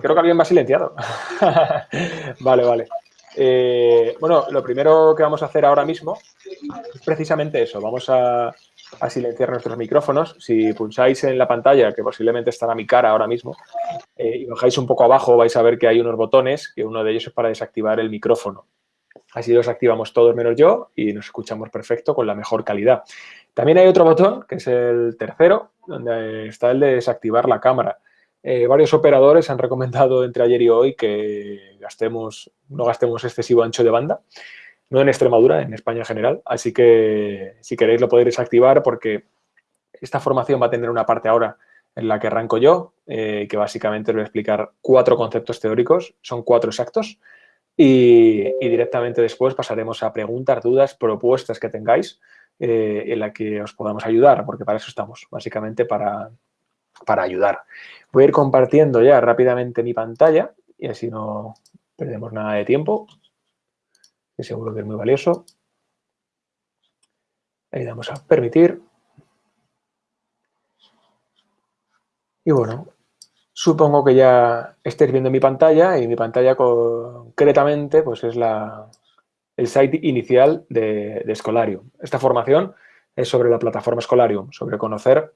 creo que alguien me ha silenciado. vale, vale. Eh, bueno, lo primero que vamos a hacer ahora mismo es precisamente eso. Vamos a, silenciar nuestros micrófonos. Si pulsáis en la pantalla, que posiblemente estará mi cara ahora mismo, eh, y bajáis un poco abajo, vais a ver que hay unos botones, que uno de ellos es para desactivar el micrófono. Así los activamos todos menos yo y nos escuchamos perfecto con la mejor calidad. También hay otro botón, que es el tercero, donde está el de desactivar la cámara. Eh, varios operadores han recomendado entre ayer y hoy que gastemos, no gastemos excesivo ancho de banda, no en Extremadura, en España en general. Así que si queréis lo podéis activar porque esta formación va a tener una parte ahora en la que arranco yo, eh, que básicamente os voy a explicar cuatro conceptos teóricos, son cuatro exactos, y, directamente después pasaremos a preguntas, dudas, propuestas que tengáis eh, en la que os podamos ayudar, porque para eso estamos, básicamente para, para ayudar. Voy a ir compartiendo ya rápidamente mi pantalla y así no perdemos nada de tiempo, que seguro que es muy valioso. Ahí damos a permitir. Y bueno, supongo que ya estéis viendo mi pantalla y mi pantalla concretamente pues es la, el site inicial de, de Scholarium. Esta formación es sobre la plataforma Scholarium, sobre conocer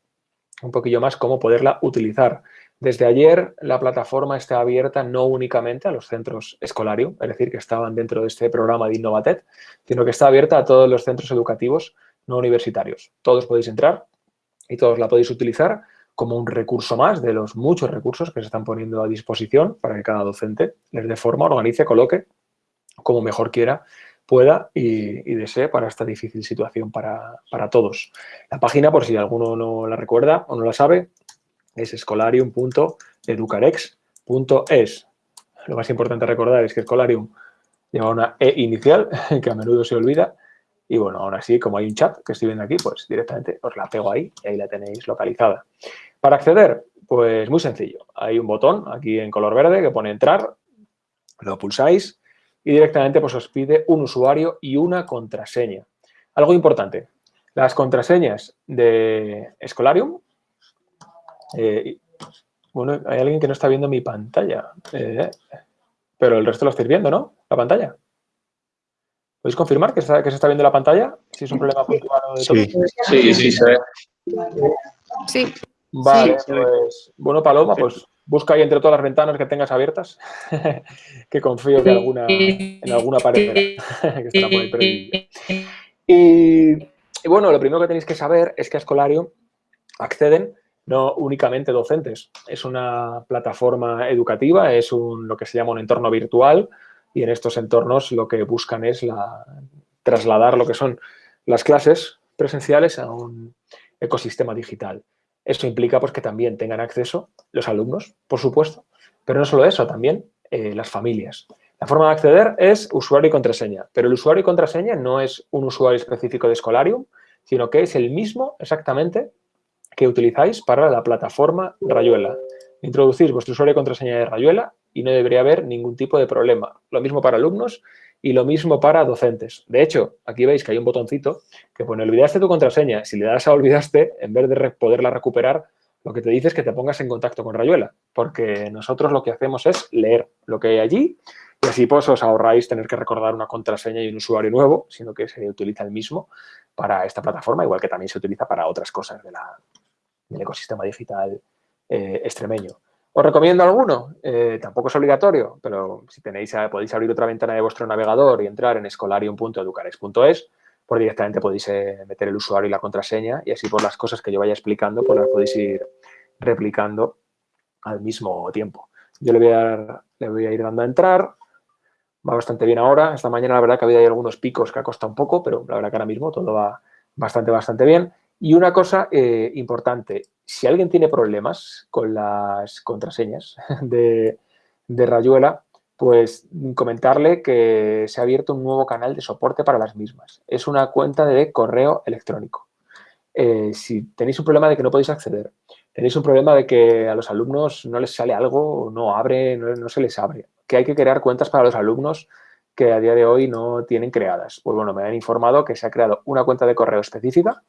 un poquillo más cómo poderla utilizar. Desde ayer la plataforma está abierta no únicamente a los centros escolarium, es decir, que estaban dentro de este programa de Innovatet, sino que está abierta a todos los centros educativos no universitarios. Todos podéis entrar y todos la podéis utilizar como un recurso más de los muchos recursos que se están poniendo a disposición para que cada docente les dé forma, organice, coloque como mejor quiera pueda y, desee para esta difícil situación para, todos. La página, por si alguno no la recuerda o no la sabe, es escolarium.educarex.es. Lo más importante recordar es que Escolarium lleva una E inicial, que a menudo se olvida, y bueno, ahora sí, como hay un chat que estoy viendo aquí, pues directamente os la pego ahí y ahí la tenéis localizada. Para acceder, pues muy sencillo. Hay un botón aquí en color verde que pone entrar, lo pulsáis y directamente pues, os pide un usuario y una contraseña. Algo importante, las contraseñas de Escolarium, eh, bueno, hay alguien que no está viendo mi pantalla, eh, pero el resto lo estáis viendo, ¿no? La pantalla. ¿Podéis confirmar que, se está viendo la pantalla? Si es un problema puntual de sí. sí, sí, se ve. Sí. Vale, pues, bueno, Paloma, pues Busca ahí entre todas las ventanas que tengas abiertas, que confío que alguna, en alguna pared que estará por ahí y, y, bueno, lo primero que tenéis que saber es que a Escolarium acceden no únicamente docentes. Es una plataforma educativa, es un, lo que se llama un entorno virtual y en estos entornos lo que buscan es la, trasladar lo que son las clases presenciales a un ecosistema digital. Esto implica pues, que también tengan acceso los alumnos, por supuesto, pero no solo eso, también eh, las familias. La forma de acceder es usuario y contraseña, pero el usuario y contraseña no es un usuario específico de Scholarium, sino que es el mismo exactamente que utilizáis para la plataforma Rayuela. Introducís vuestro usuario y contraseña de Rayuela y no debería haber ningún tipo de problema. Lo mismo para alumnos y lo mismo para docentes. De hecho, aquí veis que hay un botoncito que pone olvidaste tu contraseña. Si le das a olvidaste, en vez de poderla recuperar, lo que te dice es que te pongas en contacto con Rayuela, porque nosotros lo que hacemos es leer lo que hay allí y así pues os ahorráis tener que recordar una contraseña y un usuario nuevo, sino que se utiliza el mismo para esta plataforma, igual que también se utiliza para otras cosas del ecosistema digital eh, extremeño. ¿Os recomiendo alguno? Eh, tampoco es obligatorio, pero si tenéis, eh, podéis abrir otra ventana de vuestro navegador y entrar en escolarium.educarex.es, pues directamente podéis eh, meter el usuario y la contraseña y así por las cosas que yo vaya explicando, pues las podéis ir replicando al mismo tiempo. Yo le voy a, le voy a ir dando a entrar, va bastante bien ahora. Esta mañana la verdad que había algunos picos que ha costado un poco, pero la verdad que ahora mismo todo va bastante, bastante bien. Y una cosa importante, si alguien tiene problemas con las contraseñas de, Rayuela, pues comentarle que se ha abierto un nuevo canal de soporte para las mismas. Es una cuenta de correo electrónico. Eh, si tenéis un problema de que no podéis acceder, tenéis un problema de que a los alumnos no les sale algo, no abre, no, no se les abre, que hay que crear cuentas para los alumnos que a día de hoy no tienen creadas. Pues bueno, me han informado que se ha creado una cuenta de correo específica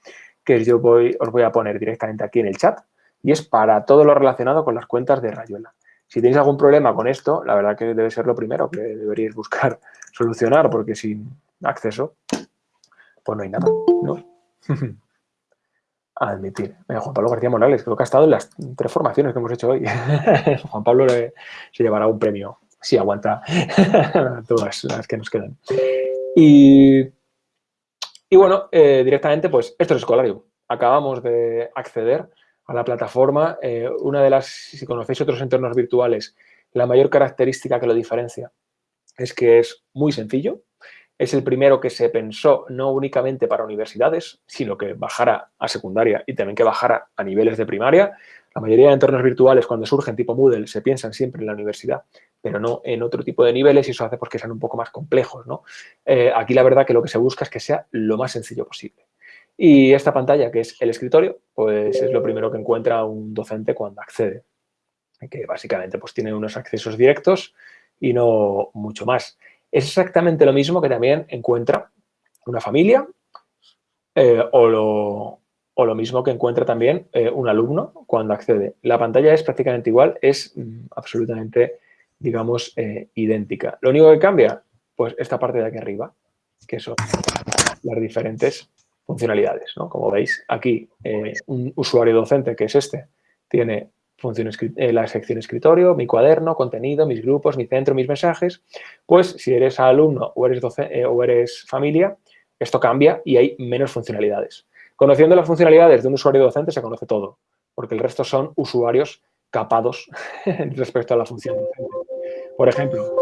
que yo os voy a poner directamente aquí en el chat y es para todo lo relacionado con las cuentas de Rayuela. Si tenéis algún problema con esto, la verdad que debe ser lo primero que deberíais buscar solucionar, porque sin acceso, pues no hay nada, ¿no? admitir. Juan Pablo García Morales, creo que ha estado en las tres formaciones que hemos hecho hoy. Juan Pablo se llevará un premio si aguanta todas las que nos quedan. Y, bueno, eh, directamente, pues esto es Escolario. Acabamos de acceder a la plataforma. Eh, una de las, si conocéis otros entornos virtuales, la mayor característica que lo diferencia es que es muy sencillo, es el primero que se pensó no únicamente para universidades, sino que bajara a secundaria y también que bajara a niveles de primaria. La mayoría de entornos virtuales cuando surgen tipo Moodle se piensan siempre en la universidad, pero no en otro tipo de niveles y eso hace pues, que sean un poco más complejos. ¿no? Eh, aquí la verdad que lo que se busca es que sea lo más sencillo posible. Y esta pantalla, que es el escritorio, pues es lo primero que encuentra un docente cuando accede, que básicamente pues, tiene unos accesos directos y no mucho más. Es exactamente lo mismo que también encuentra una familia eh, o, lo, mismo que encuentra también eh, un alumno cuando accede. La pantalla es prácticamente igual, es mm, absolutamente, digamos, eh, idéntica. Lo único que cambia, pues esta parte de aquí arriba, que son las diferentes funcionalidades. Como veis, aquí un usuario docente, que es este, tiene eh, la sección escritorio, mi cuaderno, contenido, mis grupos, mi centro, mis mensajes, pues si eres alumno o eres, eh, o eres familia, esto cambia y hay menos funcionalidades. Conociendo las funcionalidades de un usuario docente se conoce todo, porque el resto son usuarios capados respecto a la función docente. Por ejemplo,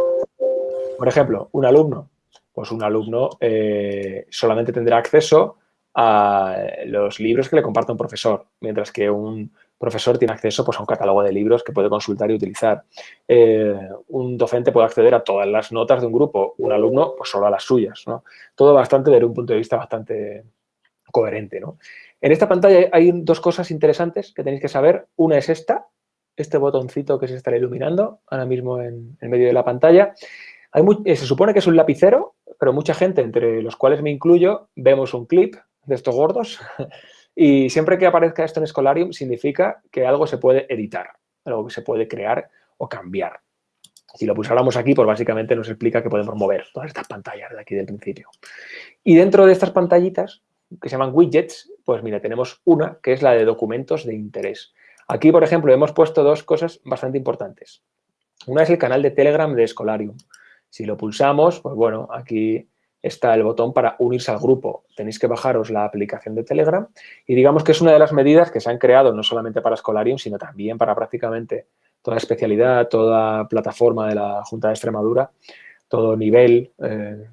por ejemplo, un alumno, pues un alumno eh, solamente tendrá acceso a los libros que le comparta un profesor, mientras que un profesor tiene acceso pues, a un catálogo de libros que puede consultar y utilizar. Eh, un docente puede acceder a todas las notas de un grupo, un alumno pues, solo a las suyas. Todo bastante desde un punto de vista bastante coherente. En esta pantalla hay dos cosas interesantes que tenéis que saber. Una es esta, este botoncito que se estará iluminando ahora mismo en, medio de la pantalla. Eh, se supone que es un lapicero, pero mucha gente, entre los cuales me incluyo, vemos un clip de estos gordos Y siempre que aparezca esto en Scholarium significa que algo se puede editar, algo que se puede crear o cambiar. Si lo pulsáramos aquí, pues básicamente nos explica que podemos mover todas estas pantallas de aquí del principio. Y dentro de estas pantallitas, que se llaman widgets, pues mira, tenemos una que es la de documentos de interés. Aquí, por ejemplo, hemos puesto dos cosas bastante importantes. Una es el canal de Telegram de Scholarium. Si lo pulsamos, pues bueno, aquí está el botón para unirse al grupo. Tenéis que bajaros la aplicación de Telegram y digamos que es una de las medidas que se han creado no solamente para Escolarium, sino también para prácticamente toda especialidad, toda plataforma de la Junta de Extremadura, todo nivel, eh,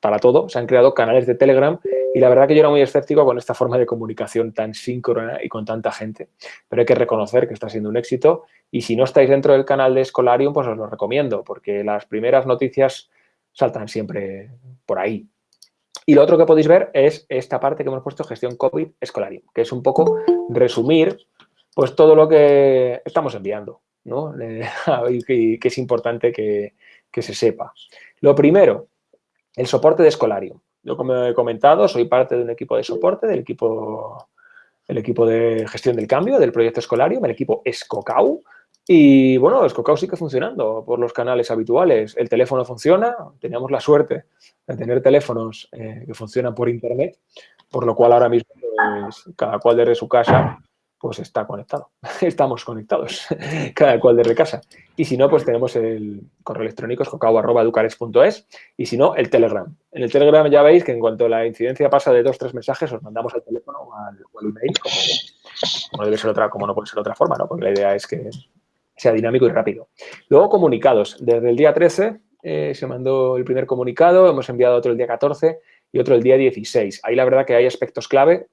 para todo. Se han creado canales de Telegram y la verdad que yo era muy escéptico con esta forma de comunicación tan síncrona y con tanta gente. Pero hay que reconocer que está siendo un éxito y si no estáis dentro del canal de Escolarium, pues os lo recomiendo porque las primeras noticias saltan siempre por ahí. Y lo otro que podéis ver es esta parte que hemos puesto, gestión COVID escolario, que es un poco resumir pues todo lo que estamos enviando, ¿no? y que es importante que, se sepa. Lo primero, el soporte de Escolario. Yo, como he comentado, soy parte de un equipo de soporte, del equipo, el equipo de gestión del cambio, del proyecto Escolario, el equipo Escocau, y bueno, Scocao sigue funcionando por los canales habituales. El teléfono funciona, teníamos la suerte de tener teléfonos eh, que funcionan por internet, por lo cual ahora mismo pues, cada cual desde su casa pues está conectado. Estamos conectados, cada cual desde casa. Y si no, pues tenemos el correo electrónico escocao.educares.es y si no, el Telegram. En el Telegram ya veis que en cuanto la incidencia pasa de dos, tres mensajes, os mandamos al teléfono o al, email, como, debe ser otra, como no puede ser otra forma, ¿no? Porque la idea es que sea dinámico y rápido. Luego, comunicados. Desde el día 13 eh, se mandó el primer comunicado, hemos enviado otro el día 14 y otro el día 16. Ahí la verdad que hay aspectos clave,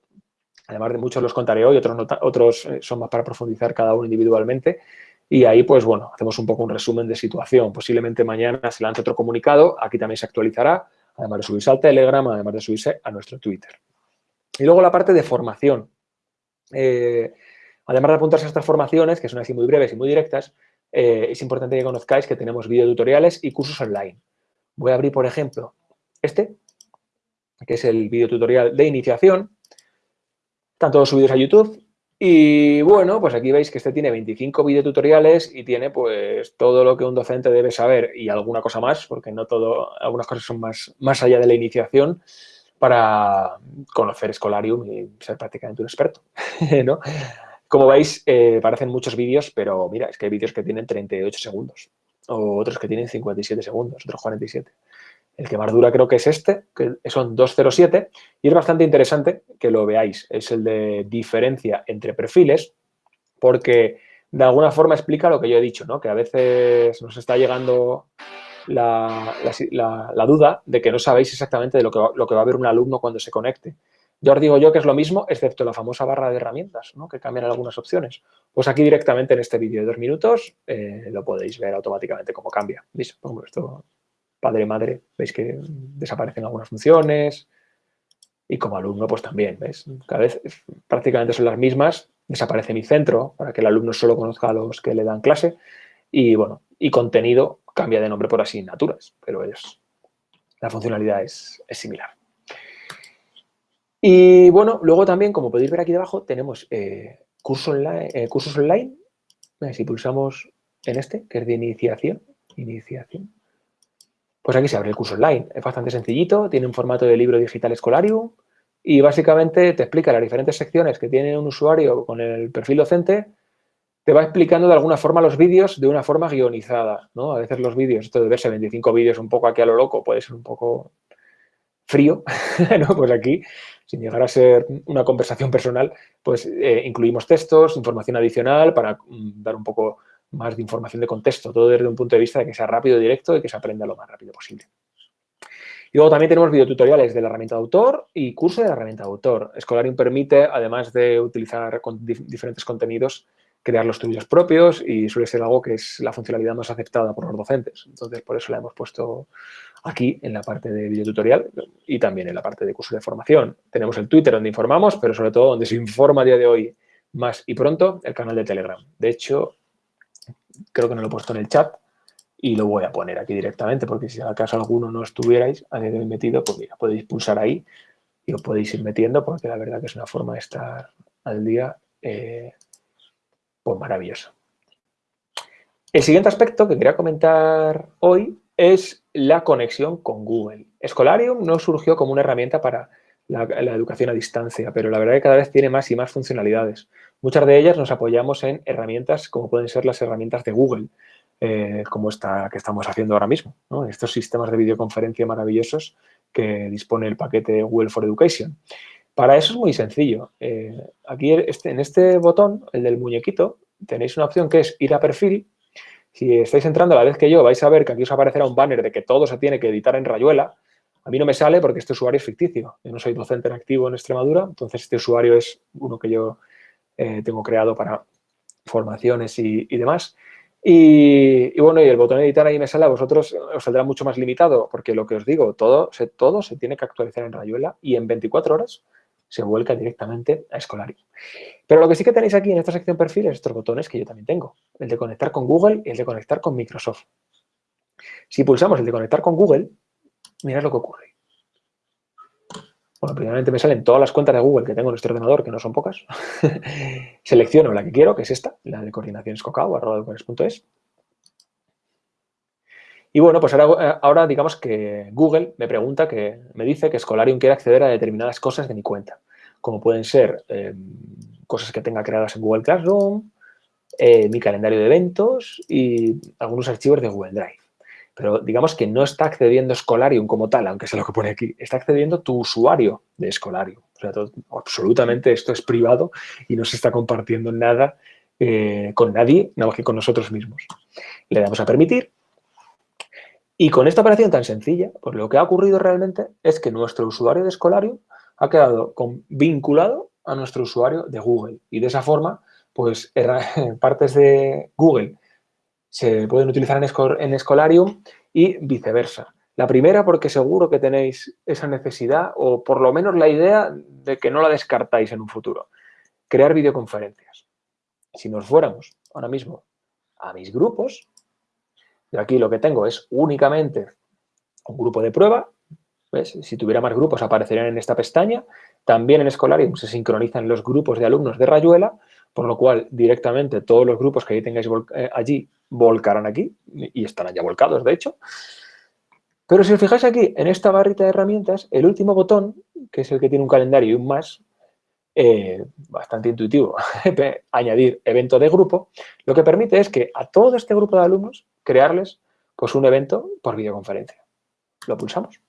además de muchos los contaré hoy, otros, eh, son más para profundizar cada uno individualmente. Y ahí, pues bueno, hacemos un poco un resumen de situación. Posiblemente mañana se lance otro comunicado, aquí también se actualizará, además de subirse al Telegram, además de subirse a nuestro Twitter. Y luego la parte de formación. Eh, Además de apuntarse a estas formaciones, que son así muy breves y muy directas, eh, es importante que conozcáis que tenemos videotutoriales y cursos online. Voy a abrir, por ejemplo, este, que es el videotutorial de iniciación. Están todos subidos a YouTube Y bueno, pues aquí veis que este tiene 25 videotutoriales y tiene pues todo lo que un docente debe saber y alguna cosa más, porque no todo, algunas cosas son más, más allá de la iniciación para conocer Scholarium y ser prácticamente un experto, ¿no? Como veis, eh, parecen muchos vídeos, pero mira, es que hay vídeos que tienen 38 segundos o otros que tienen 57 segundos, otros 47. El que más dura creo que es este, que son 207, y es bastante interesante que lo veáis. Es el de diferencia entre perfiles, porque de alguna forma explica lo que yo he dicho, ¿no? que a veces nos está llegando la, duda de que no sabéis exactamente de lo que, va, a ver un alumno cuando se conecte. Yo os digo yo que es lo mismo, excepto la famosa barra de herramientas, ¿no? que cambian algunas opciones. Pues aquí directamente en este vídeo de dos minutos eh, lo podéis ver automáticamente cómo cambia. ¿Veis? Esto padre-madre, veis que desaparecen algunas funciones y como alumno pues también, ¿ves? Cada vez prácticamente son las mismas, desaparece mi centro para que el alumno solo conozca a los que le dan clase y bueno, y contenido cambia de nombre por asignaturas, pero es, la funcionalidad es, similar. Y bueno, luego también, como podéis ver aquí debajo, tenemos eh, eh, cursos online. Si pulsamos en este, que es de iniciación, iniciación, pues aquí se abre el curso online. Es bastante sencillito, tiene un formato de libro digital escolarium y básicamente te explica las diferentes secciones que tiene un usuario con el perfil docente, te va explicando de alguna forma los vídeos de una forma guionizada, ¿no? A veces los vídeos, esto de verse 25 vídeos un poco aquí a lo loco, puede ser un poco frío, ¿no? Pues aquí, sin llegar a ser una conversación personal, pues eh, incluimos textos, información adicional para mm, dar un poco más de información de contexto, todo desde un punto de vista de que sea rápido, directo y que se aprenda lo más rápido posible. Y luego también tenemos videotutoriales de la herramienta de autor y curso de la herramienta de autor. Escolarium permite, además de utilizar diferentes contenidos, crear los tuyos propios y suele ser algo que es la funcionalidad más aceptada por los docentes. Entonces, por eso la hemos puesto aquí en la parte de videotutorial y también en la parte de curso de formación. Tenemos el Twitter donde informamos, pero sobre todo donde se informa a día de hoy más y pronto, el canal de Telegram. De hecho, creo que no lo he puesto en el chat y lo voy a poner aquí directamente porque si acaso alguno no estuvierais a día metido, pues mira, podéis pulsar ahí y os podéis ir metiendo porque la verdad que es una forma de estar al día eh, pues maravillosa. El siguiente aspecto que quería comentar hoy es la conexión con Google. Escolarium no surgió como una herramienta para la, educación a distancia, pero la verdad que cada vez tiene más y más funcionalidades. Muchas de ellas nos apoyamos en herramientas como pueden ser las herramientas de Google, eh, como esta que estamos haciendo ahora mismo. Estos sistemas de videoconferencia maravillosos que dispone el paquete Google for Education. Para eso es muy sencillo. Eh, aquí este, en este botón, el del muñequito, tenéis una opción que es ir a perfil. Si estáis entrando a la vez que yo, vais a ver que aquí os aparecerá un banner de que todo se tiene que editar en Rayuela. A mí no me sale porque este usuario es ficticio. Yo no soy docente en activo en Extremadura, entonces este usuario es uno que yo eh, tengo creado para formaciones y, demás. Y, bueno, y el botón editar ahí me sale a vosotros, os saldrá mucho más limitado, porque lo que os digo, todo se, todo se tiene que actualizar en Rayuela y en 24 horas se vuelca directamente a Escolari. Pero lo que sí que tenéis aquí en esta sección perfiles, estos botones que yo también tengo, el de conectar con Google y el de conectar con Microsoft. Si pulsamos el de conectar con Google, mirad lo que ocurre. Bueno, primeramente me salen todas las cuentas de Google que tengo en este ordenador, que no son pocas. Selecciono la que quiero, que es esta, la de coordinación es. Y bueno, pues ahora, ahora, digamos que Google me pregunta, que me dice que Scholarium quiere acceder a determinadas cosas de mi cuenta, como pueden ser em, cosas que tenga creadas en Google Classroom, eh, mi calendario de eventos y algunos archivos de Google Drive. Pero digamos que no está accediendo Scholarium como tal, aunque es lo que pone aquí. Está accediendo tu usuario de Scholarium. O sea, absolutamente esto es privado y no se está compartiendo nada eh, con nadie, nada más que con nosotros mismos. Le damos a permitir. Y con esta operación tan sencilla, pues lo que ha ocurrido realmente es que nuestro usuario de Scholarium ha quedado vinculado a nuestro usuario de Google. Y de esa forma, pues partes de Google se pueden utilizar en, Escolarium y viceversa. La primera porque seguro que tenéis esa necesidad o por lo menos la idea de que no la descartáis en un futuro. Crear videoconferencias. Si nos fuéramos ahora mismo a mis grupos, yo aquí lo que tengo es únicamente un grupo de prueba. Si tuviera más grupos aparecerían en esta pestaña, También en Scholarium se sincronizan los grupos de alumnos de Rayuela, por lo cual directamente todos los grupos que ahí tengáis eh, allí volcarán aquí y estarán ya volcados, de hecho. Pero si os fijáis aquí, en esta barrita de herramientas, el último botón, que es el que tiene un calendario y un más, eh, bastante intuitivo, añadir evento de grupo, lo que permite es que a todo este grupo de alumnos crearles pues, un evento por videoconferencia. Lo pulsamos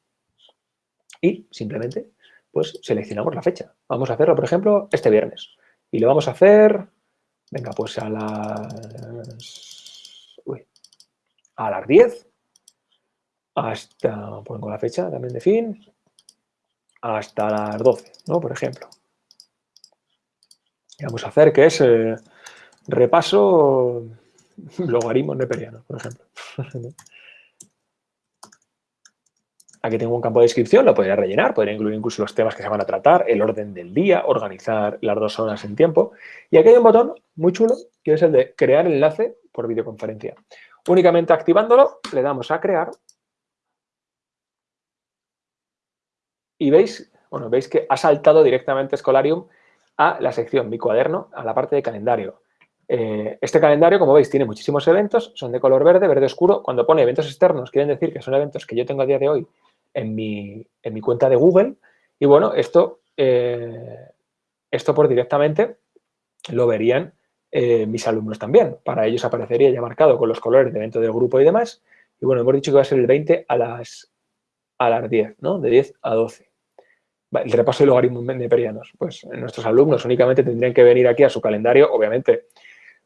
y simplemente pues seleccionamos la fecha. Vamos a hacerlo, por ejemplo, este viernes. Y lo vamos a hacer, venga, pues a las, a las 10 hasta, pongo la fecha también de fin, hasta las 12, ¿no? Por ejemplo. vamos a hacer que es repaso logaritmos neperianos, por ejemplo. Aquí tengo un campo de descripción, lo podría rellenar, podría incluir incluso los temas que se van a tratar, el orden del día, organizar las dos horas en tiempo. Y aquí hay un botón muy chulo, que es el de crear enlace por videoconferencia. Únicamente activándolo, le damos a crear y veis, bueno, veis que ha saltado directamente Scholarium a la sección Mi cuaderno, a la parte de calendario. Eh, este calendario, como veis, tiene muchísimos eventos, son de color verde, verde oscuro. Cuando pone eventos externos, quieren decir que son eventos que yo tengo a día de hoy en mi, en mi cuenta de Google. Y bueno, esto, eh, esto por directamente lo verían eh, mis alumnos también. Para ellos aparecería ya marcado con los colores de evento del grupo y demás. Y bueno, hemos dicho que va a ser el 20 a las a las 10, ¿no? De 10 a 12. El repaso de logaritmos neperianos. Pues nuestros alumnos únicamente tendrían que venir aquí a su calendario, obviamente,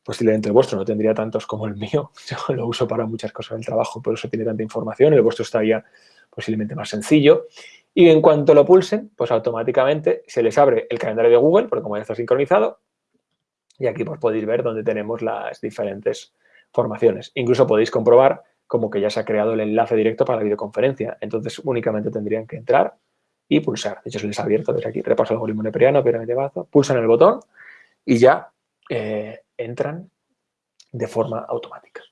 posiblemente el vuestro no tendría tantos como el mío, yo lo uso para muchas cosas del trabajo, por eso tiene tanta información, el vuestro estaría posiblemente más sencillo. Y en cuanto lo pulsen, pues automáticamente se les abre el calendario de Google, porque como ya está sincronizado, y aquí pues podéis ver dónde tenemos las diferentes formaciones. Incluso podéis comprobar como que ya se ha creado el enlace directo para la videoconferencia. Entonces, únicamente tendrían que entrar y pulsar. De hecho, se les ha abierto desde aquí, repaso el algoritmo neperiano, pirámide bazo, pulsan el botón y ya eh, entran de forma automática.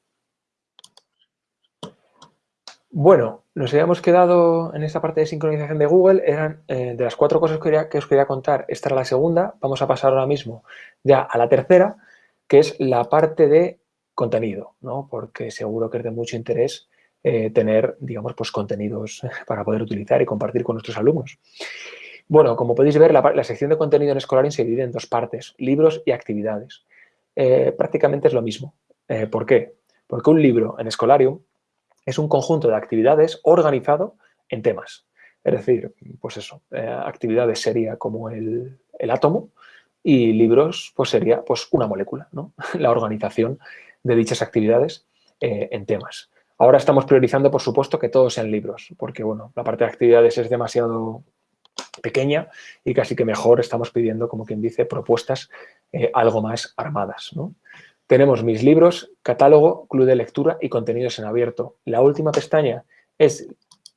Bueno, nos habíamos quedado en esta parte de sincronización de Google, eran eh, de las cuatro cosas que, que os quería contar, esta era la segunda, vamos a pasar ahora mismo ya a la tercera, que es la parte de contenido, ¿no? porque seguro que es de mucho interés eh, tener, digamos, pues contenidos para poder utilizar y compartir con nuestros alumnos. Bueno, como podéis ver, la, sección de contenido en Scholarium se divide en dos partes, libros y actividades. Eh, prácticamente es lo mismo. ¿Por qué? Porque un libro en Scholarium es un conjunto de actividades organizado en temas. Es decir, pues eso, actividades sería como el, el átomo y libros pues sería pues una molécula, ¿no? La organización de dichas actividades eh, en temas. Ahora estamos priorizando, por supuesto, que todos sean libros, porque bueno, la parte de actividades es demasiado pequeña y casi que mejor estamos pidiendo, como quien dice, propuestas eh, algo más armadas. Tenemos mis libros, catálogo, club de lectura y contenidos en abierto. La última pestaña es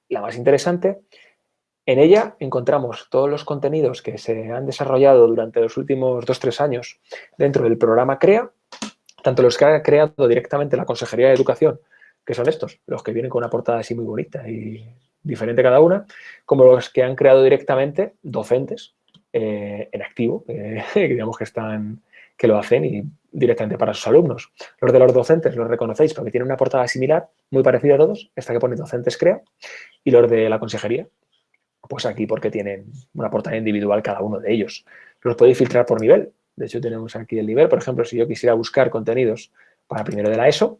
la más interesante. En ella encontramos todos los contenidos que se han desarrollado durante los últimos dos tres años dentro del programa CREA tanto los que ha creado directamente la Consejería de Educación, que son estos, los que vienen con una portada así muy bonita y diferente cada una, como los que han creado directamente docentes eh, en activo, que digamos que están que lo hacen y directamente para sus alumnos. Los de los docentes los reconocéis porque tienen una portada similar, muy parecida a todos, esta que pone docentes crea, y los de la consejería, pues aquí porque tienen una portada individual cada uno de ellos. Los podéis filtrar por nivel, de hecho, tenemos aquí el nivel. Por ejemplo, si yo quisiera buscar contenidos para primero de la ESO,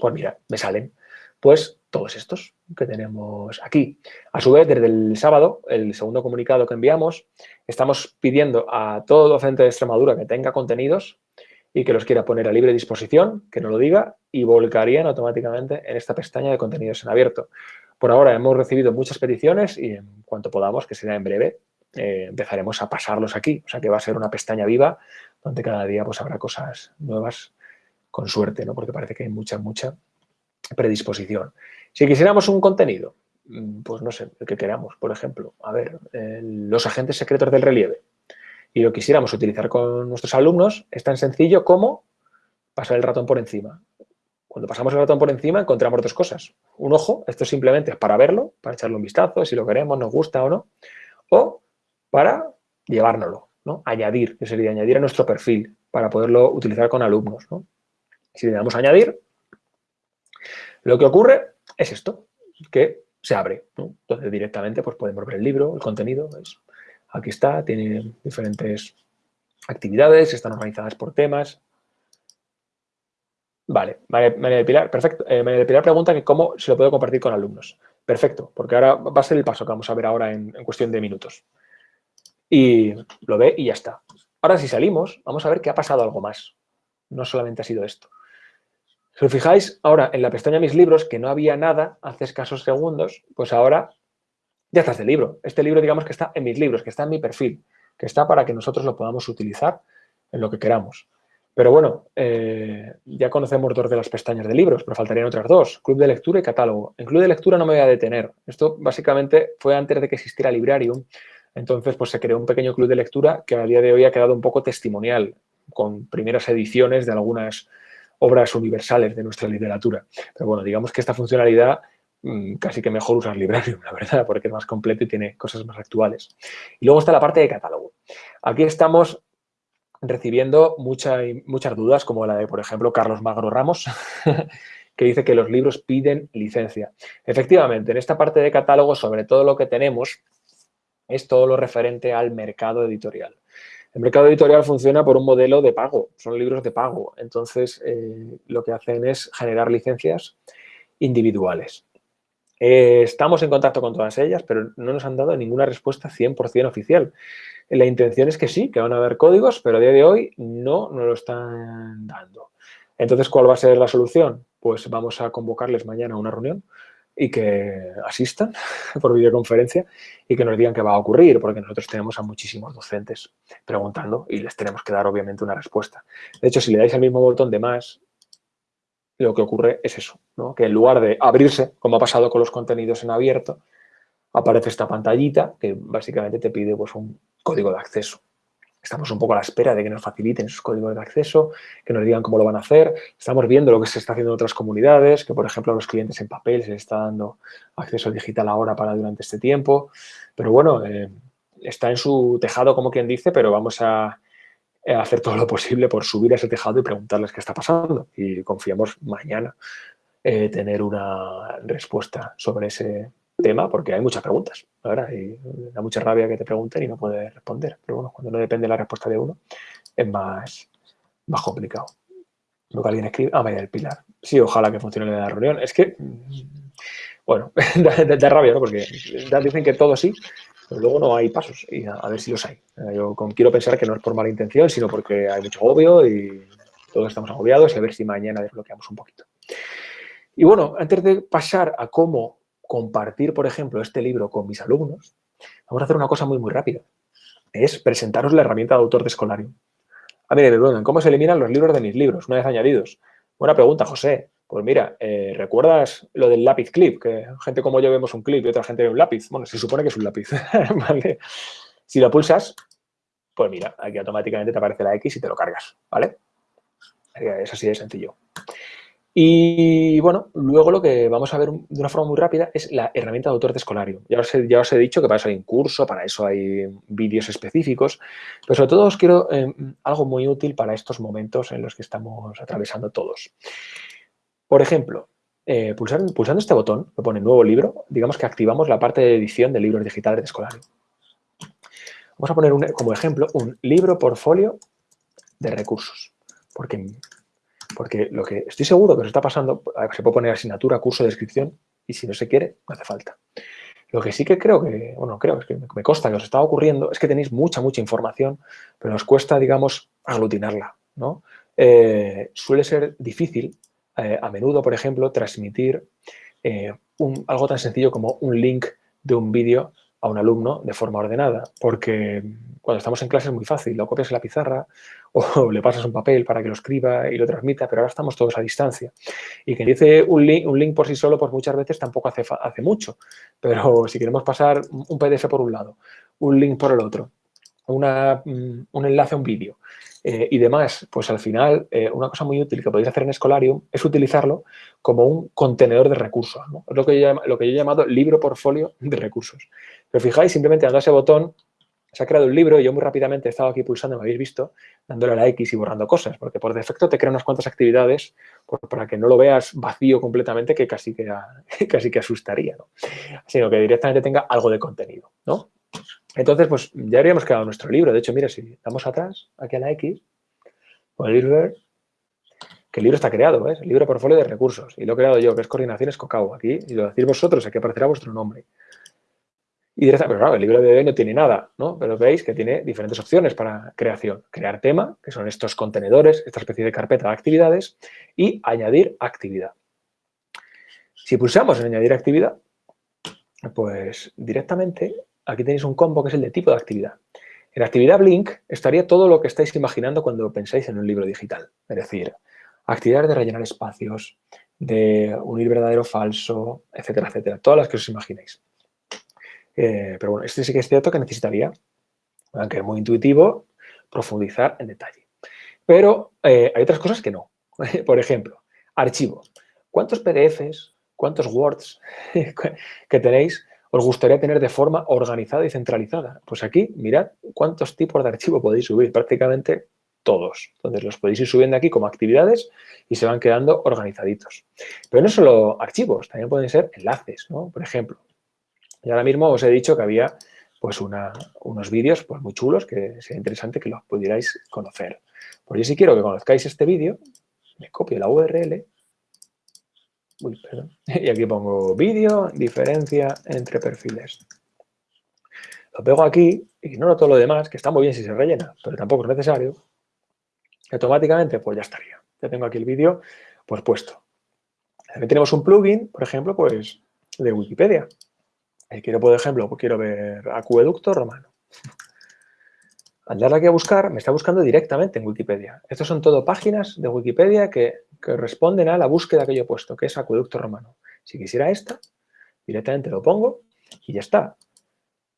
pues mira, me salen pues todos estos que tenemos aquí. A su vez, desde el sábado, el segundo comunicado que enviamos, estamos pidiendo a todo docente de Extremadura que tenga contenidos y que los quiera poner a libre disposición, que no lo diga, y volcarían automáticamente en esta pestaña de contenidos en abierto. Por ahora hemos recibido muchas peticiones y en cuanto podamos, que será en breve, eh, empezaremos a pasarlos aquí. O sea que va a ser una pestaña viva donde cada día pues habrá cosas nuevas con suerte, ¿no? porque parece que hay mucha, mucha predisposición. Si quisiéramos un contenido, mm, pues no sé, el que queramos, por ejemplo, a ver, los agentes secretos del relieve, y lo quisiéramos utilizar con nuestros alumnos, es tan sencillo como pasar el ratón por encima. Cuando pasamos el ratón por encima encontramos dos cosas. Un ojo, esto simplemente es para verlo, para echarle un vistazo, si lo queremos, nos gusta o no. O para llevárnoslo, ¿no? Añadir, que sería añadir a nuestro perfil para poderlo utilizar con alumnos, ¿no? Si le damos a añadir, lo que ocurre es esto, que se abre. Entonces directamente pues podemos ver el libro, el contenido. aquí está, tiene diferentes actividades, están organizadas por temas. Vale, María de Pilar, perfecto. Eh, María de Pilar pregunta que cómo se lo puedo compartir con alumnos. Perfecto, porque ahora va a ser el paso que vamos a ver ahora en, en cuestión de minutos. Y lo ve y ya está. Ahora si salimos, vamos a ver que ha pasado algo más. No solamente ha sido esto. Si os fijáis ahora en la pestaña Mis libros, que no había nada hace escasos segundos, pues ahora ya está este libro. Este libro, digamos que está en mis libros, que está en mi perfil, que está para que nosotros lo podamos utilizar en lo que queramos. Pero bueno, eh, ya conocemos dos de las pestañas de libros, pero faltarían otras dos, Club de Lectura y Catálogo. En Club de Lectura no me voy a detener. Esto básicamente fue antes de que existiera Librarium. Entonces, pues se creó un pequeño club de lectura que a día de hoy ha quedado un poco testimonial, con primeras ediciones de algunas obras universales de nuestra literatura. Pero bueno, digamos que esta funcionalidad mm, casi que mejor usar Librarium, la verdad, porque es más completo y tiene cosas más actuales. Y luego está la parte de catálogo. Aquí estamos recibiendo muchas dudas, como la de, por ejemplo, Carlos Magro Ramos, que dice que los libros piden licencia. Efectivamente, en esta parte de catálogo, sobre todo lo que tenemos es todo lo referente al mercado editorial. El mercado editorial funciona por un modelo de pago, son libros de pago. Entonces, eh, lo que hacen es generar licencias individuales. Eh, estamos en contacto con todas ellas, pero no nos han dado ninguna respuesta 100% oficial. La intención es que sí, que van a haber códigos, pero a día de hoy no nos lo están dando. Entonces, ¿cuál va a ser la solución? Pues vamos a convocarles mañana a una reunión y que asistan por videoconferencia y que nos digan qué va a ocurrir, porque nosotros tenemos a muchísimos docentes preguntando y les tenemos que dar obviamente una respuesta. De hecho, si le dais el mismo botón de más, lo que ocurre es eso, ¿no? que en lugar de abrirse, como ha pasado con los contenidos en abierto, aparece esta pantallita que básicamente te pide pues, un código de acceso. Estamos un poco a la espera de que nos faciliten esos códigos de acceso, que nos digan cómo lo van a hacer. Estamos viendo lo que se está haciendo en otras comunidades, que por ejemplo a los clientes en papel se les está dando acceso digital ahora para durante este tiempo. Pero bueno, eh, está en su tejado como quien dice, pero vamos a, hacer todo lo posible por subir a ese tejado y preguntarles qué está pasando. Y confiamos mañana eh, tener una respuesta sobre ese, tema porque hay muchas preguntas, ¿verdad? Y da mucha rabia que te pregunten y no puedes responder. Pero bueno, cuando no depende la respuesta de uno, es más, más complicado. Lo que alguien escribe, ah, vaya, el pilar. Sí, ojalá que funcione la reunión. Es que, bueno, da, rabia, ¿no? Porque dicen que todo sí, pero luego no hay pasos y a, ver si los hay. Yo quiero pensar que no es por mala intención, sino porque hay mucho agobio y todos estamos agobiados y a ver si mañana desbloqueamos un poquito. Y bueno, antes de pasar a cómo compartir, por ejemplo, este libro con mis alumnos, vamos a hacer una cosa muy, muy rápida. Es presentaros la herramienta de autor de Escolarium. Ah, mire, ¿cómo se eliminan los libros de mis libros una vez añadidos? Buena pregunta, José. Pues mira, eh, ¿recuerdas lo del lápiz clip? Que gente como yo vemos un clip y otra gente ve un lápiz. Bueno, se supone que es un lápiz, ¿vale? Si lo pulsas, pues mira, aquí automáticamente te aparece la X y te lo cargas, ¿vale? Es así de sencillo. Y bueno, luego lo que vamos a ver de una forma muy rápida es la herramienta de autor de escolario. Ya os, he, ya os he dicho que para eso hay un curso, para eso hay vídeos específicos, pero sobre todo os quiero eh, algo muy útil para estos momentos en los que estamos atravesando todos. Por ejemplo, eh, pulsando este botón que pone nuevo libro, digamos que activamos la parte de edición de libros digitales de escolario. Vamos a poner como ejemplo un libro portfolio de recursos, porque porque lo que estoy seguro que os está pasando, se puede poner asignatura, curso, descripción, y si no se quiere, no hace falta. Lo que sí que creo que, bueno, creo, que me consta que os está ocurriendo, es que tenéis mucha, mucha información, pero os cuesta, digamos, aglutinarla, ¿no? Eh, suele ser difícil, eh, a menudo, por ejemplo, transmitir eh, algo tan sencillo como un link de un vídeo a un alumno de forma ordenada, porque cuando estamos en clase es muy fácil, lo copias en la pizarra o le pasas un papel para que lo escriba y lo transmita, pero ahora estamos todos a distancia. Y que dice un link, un link por sí solo, pues muchas veces tampoco hace, hace mucho, pero si queremos pasar un PDF por un lado, un link por el otro, una, mm, un enlace a un vídeo eh, y demás, pues al final eh, una cosa muy útil que podéis hacer en Escolarium es utilizarlo como un contenedor de recursos. Es lo que, yo, lo que yo he llamado libro portfolio de recursos. Pero fijáis, simplemente dando ese botón se ha creado un libro y yo muy rápidamente he estado aquí pulsando, me habéis visto, dándole a la X y borrando cosas, porque por defecto te crea unas cuantas actividades para que no lo veas vacío completamente que casi que, casi que asustaría, ¿no? Sino que directamente tenga algo de contenido, ¿no? Entonces, pues ya habríamos creado nuestro libro. De hecho, mira, si damos atrás, aquí a la X, podéis ver que el libro está creado, ¿ves? El libro portfolio de recursos. Y lo he creado yo, que es Coordinaciones Cocao. Aquí, y lo decís vosotros, aquí aparecerá vuestro nombre. Y directamente, pero claro, el libro de hoy no tiene nada, ¿no? Pero veis que tiene diferentes opciones para creación. Crear tema, que son estos contenedores, esta especie de carpeta de actividades, y añadir actividad. Si pulsamos en añadir actividad, pues directamente aquí tenéis un combo que es el de tipo de actividad. En actividad Blink estaría todo lo que estáis imaginando cuando pensáis en un libro digital. Es decir, actividades de rellenar espacios, de unir verdadero falso, etcétera, etcétera. Todas las que os imaginéis. Eh, pero bueno, este sí que es cierto que necesitaría, aunque es muy intuitivo, profundizar en detalle. Pero eh, hay otras cosas que no. Por ejemplo, archivo. ¿Cuántos PDFs, cuántos Words que tenéis os gustaría tener de forma organizada y centralizada? Pues aquí, mirad cuántos tipos de archivo podéis subir. Prácticamente todos. Entonces los podéis ir subiendo aquí como actividades y se van quedando organizaditos. Pero no solo archivos, también pueden ser enlaces, ¿no? Por ejemplo, y ahora mismo os he dicho que había pues unos vídeos pues, muy chulos que sería interesante que los pudierais conocer. Pues yo si quiero que conozcáis este vídeo, me copio la URL y aquí pongo vídeo, diferencia entre perfiles. Lo pego aquí, ignoro todo lo demás, que está muy bien si se rellena, pero tampoco es necesario automáticamente pues ya estaría. Ya tengo aquí el vídeo pues puesto. También tenemos un plugin, por ejemplo, pues de Wikipedia. Quiero, por ejemplo, pues quiero ver acueducto romano. Al darle aquí a buscar, me está buscando directamente en Wikipedia. Estas son todo páginas de Wikipedia que, que responden a la búsqueda que yo he puesto, que es acueducto romano. Si quisiera esta, directamente lo pongo y ya está.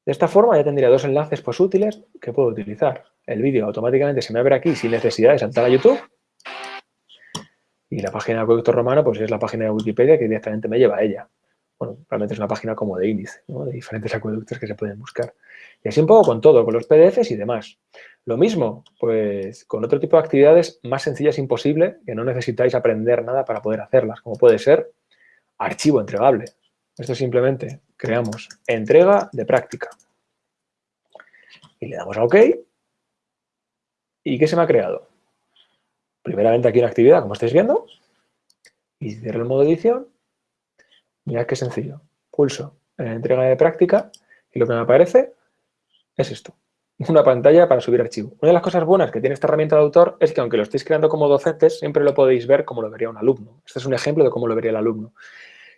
De esta forma ya tendría dos enlaces pues, útiles que puedo utilizar el vídeo automáticamente se me abre aquí sin necesidad de saltar a YouTube. Y la página de Acueducto Romano, pues es la página de Wikipedia que directamente me lleva a ella. Bueno, realmente es una página como de índice, de diferentes acueductos que se pueden buscar. Y así un poco con todo, con los PDFs y demás. Lo mismo, pues con otro tipo de actividades más sencillas imposible, que no necesitáis aprender nada para poder hacerlas, como puede ser archivo entregable. Esto simplemente creamos entrega de práctica. Y le damos a OK ¿Y qué se me ha creado? Primeramente aquí una actividad, como estáis viendo, y cierro el modo edición. Mirad qué sencillo. Pulso en entrega de práctica y lo que me aparece es esto. Una pantalla para subir archivo. Una de las cosas buenas que tiene esta herramienta de autor es que aunque lo estéis creando como docentes, siempre lo podéis ver como lo vería un alumno. Este es un ejemplo de cómo lo vería el alumno.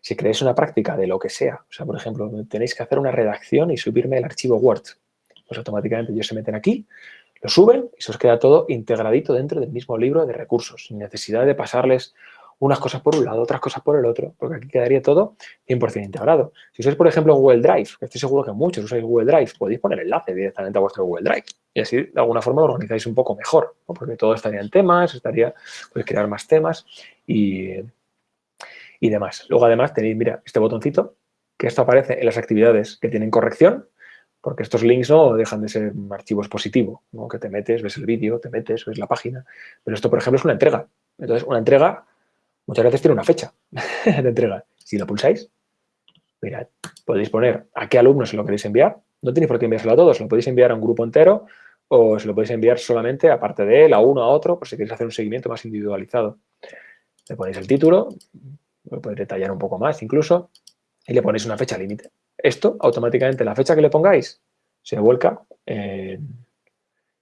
Si creéis una práctica de lo que sea, o sea, por ejemplo, tenéis que hacer una redacción y subirme el archivo Word, pues automáticamente ellos se meten aquí, lo suben y se os queda todo integradito dentro del mismo libro de recursos, sin necesidad de pasarles unas cosas por un lado, otras cosas por el otro, porque aquí quedaría todo 100% integrado. Si usáis, por ejemplo, Google Drive, que estoy seguro que muchos usáis Google Drive, podéis poner enlace directamente a vuestro Google Drive y así, de alguna forma, lo organizáis un poco mejor, porque todo estaría en temas, estaría, podéis crear más temas y, y demás. Luego, además, tenéis, mira, este botoncito, que esto aparece en las actividades que tienen corrección, porque estos links no dejan de ser archivos positivos, ¿no? que te metes, ves el vídeo, te metes, ves la página. Pero esto, por ejemplo, es una entrega. Entonces, una entrega muchas veces tiene una fecha de entrega. Si lo pulsáis, mirad, podéis poner a qué alumno se lo queréis enviar. No tenéis por qué enviárselo a todos, lo podéis enviar a un grupo entero o se lo podéis enviar solamente, aparte de él, a uno, a otro, por si queréis hacer un seguimiento más individualizado. Le ponéis el título, lo podéis detallar un poco más incluso, y le ponéis una fecha límite. Esto, automáticamente, la fecha que le pongáis, se vuelca,